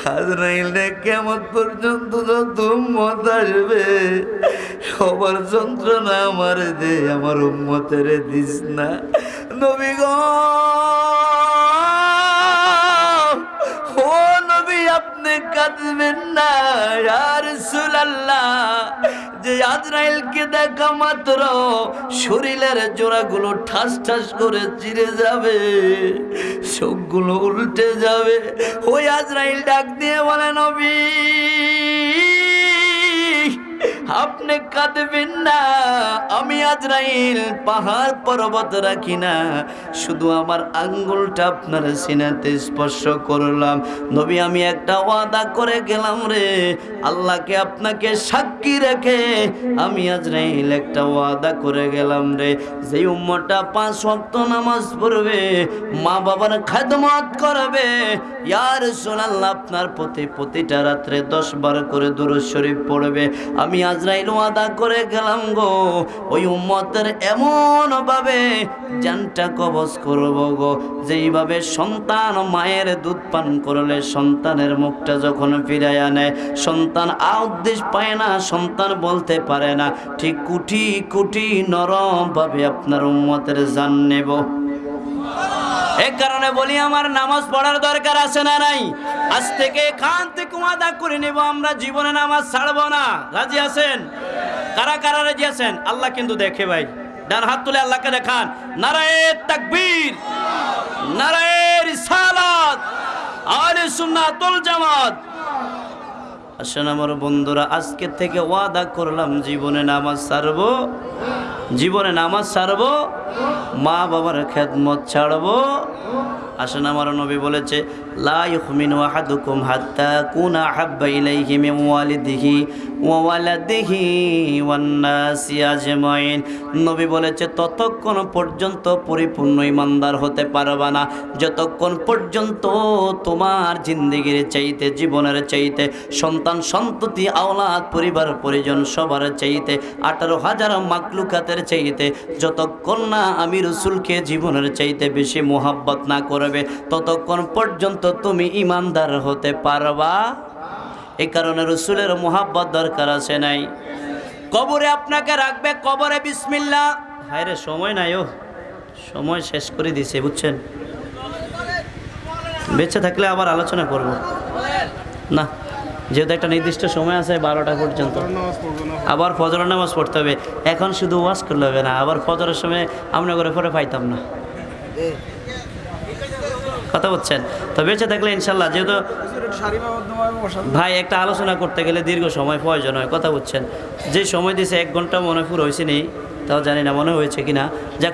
হাজরাইলে কেমন পর্যন্ত যত উম্মত আসবে, সবার যন্ত্রণা আমার দে, আমার উম্মতের দিস না। নবী নবী আপনি কাঁদবেন না আর সুলাল্লাহ যে আজরাইলকে দেখা মাত্র শরীরের জোড়াগুলো ঠাস ঠাস করে চিরে যাবে, চোখগুলো উল্টে যাবে। ওই আজরাইল ডাক দিয়ে বলেন নবী আপনি কাঁদবেন না, আমি আজরাইল পাহাড় পর্বত রাখি না। শুধু আমার আঙ্গুলটা আপনার সিনাতে স্পর্শ করলাম। নবী, আমি একটা ওয়াদা করে গেলাম রে, আল্লাহকে আপনাকে সাক্ষী রেখে আমি আজরাইল একটা ওয়াদা করে গেলাম রে। যে উম্মটা পাঁচ ওয়াক্ত নামাজ পড়বে, মা বাবার খাদমত করবে। ইয়ার সোনাল্লাহ আপনার প্রতি প্রতিটা রাত্রে দশ বার করে দুরুদ শরীফ পড়বে। আমি আজরাইল ওয়াদা করে গেলাম গো। ওই উম্মতের এমন ভাবে জানটা কবজ করব গো। যেইভাবে সন্তান মায়ের দুধ পান করলে সন্তানের মুখটা যখন ফিরাইয়া আনে সন্তান আউদ্দেশ পায় না, সন্তান বলতে পারে না। ঠিক কুটি কুটি নরম ভাবে আপনার উম্মতের জান নেব। এ কারণে বলি আমার নামাজ পড়ার দরকার আছে না নাই? আজ থেকে খান থেকে ওয়াদা করে নেব, আমরা জীবনে নামাজ ছাড়বো না। রাজি আছেন? কারা কারা রাজি আছেন? আল্লাহ কিন্তু দেখে ভাই। ডান হাত তুলে আল্লাহকে দেখান। নারায়ে তাকবীর, নারায়ে রিসালাত আলে সুন্নাতুল জামাত। আসেন আমার বন্ধুরা, আজকে থেকে ওয়াদা করলাম জীবনে নামাজ ছাড়বো। জীবনে নামাজ ছাড়বো, মা বাবার খেদমত ছাড়ব। আসেন আমার নবী বলেছে, লা ইউমিনু আহাদুকুম হাত্তা কুনা হাব্বা ইলাইহি মিন ওয়ালিদিহি ওয়া নবী বলেছে, ততক্ষণ পর্যন্ত পরিপূর্ণ ইমানদার হতে পারবা না। যতক্ষণ পর্যন্ত তোমার জিন্দেগির চাইতে, জীবনের চাইতে, সন্তান সন্ততি, আওলাদ, পরিবার, পরিজন সবার চাইতে, আঠারো হাজার মাকলুকাতের চাইতে, যতক্ষণ না আমি রসুলকে জীবনের চাইতে বেশি মোহাব্বত না করবে, ততক্ষণ পর্যন্ত তুমি ইমানদার হতে পারবা। এই কারণে রসুলের মোহাব্বত দরকার আছে নাই। কবরে আপনাকে রাখবে, কবরে বিসমিল্লা। হায় রে সময় নাই ও। সময় শেষ করে দিছে বুঝছেন? বেঁচে থাকলে আবার আলোচনা করব। না, যেহেতু একটা নির্দিষ্ট সময় আছে বারোটা পর্যন্ত। আবার ফজরের নামাজ পড়তে হবে। এখন শুধু ওয়াজ করলে হবে না, আবার ফজরের সময় আমরা করে পরে পাইতাম না। কথা বলছেন? তো বেঁচে থাকলে ইনশাল্লাহ, যেহেতু ভাই একটা আলোচনা করতে গেলে দীর্ঘ সময় প্রয়োজন হয়, কথা বলছেন। যে সময় দিয়েছে এক ঘণ্টা মনে পুরো হয়েছে নেই তাও জানি না মনে হয়েছে কিনা। যা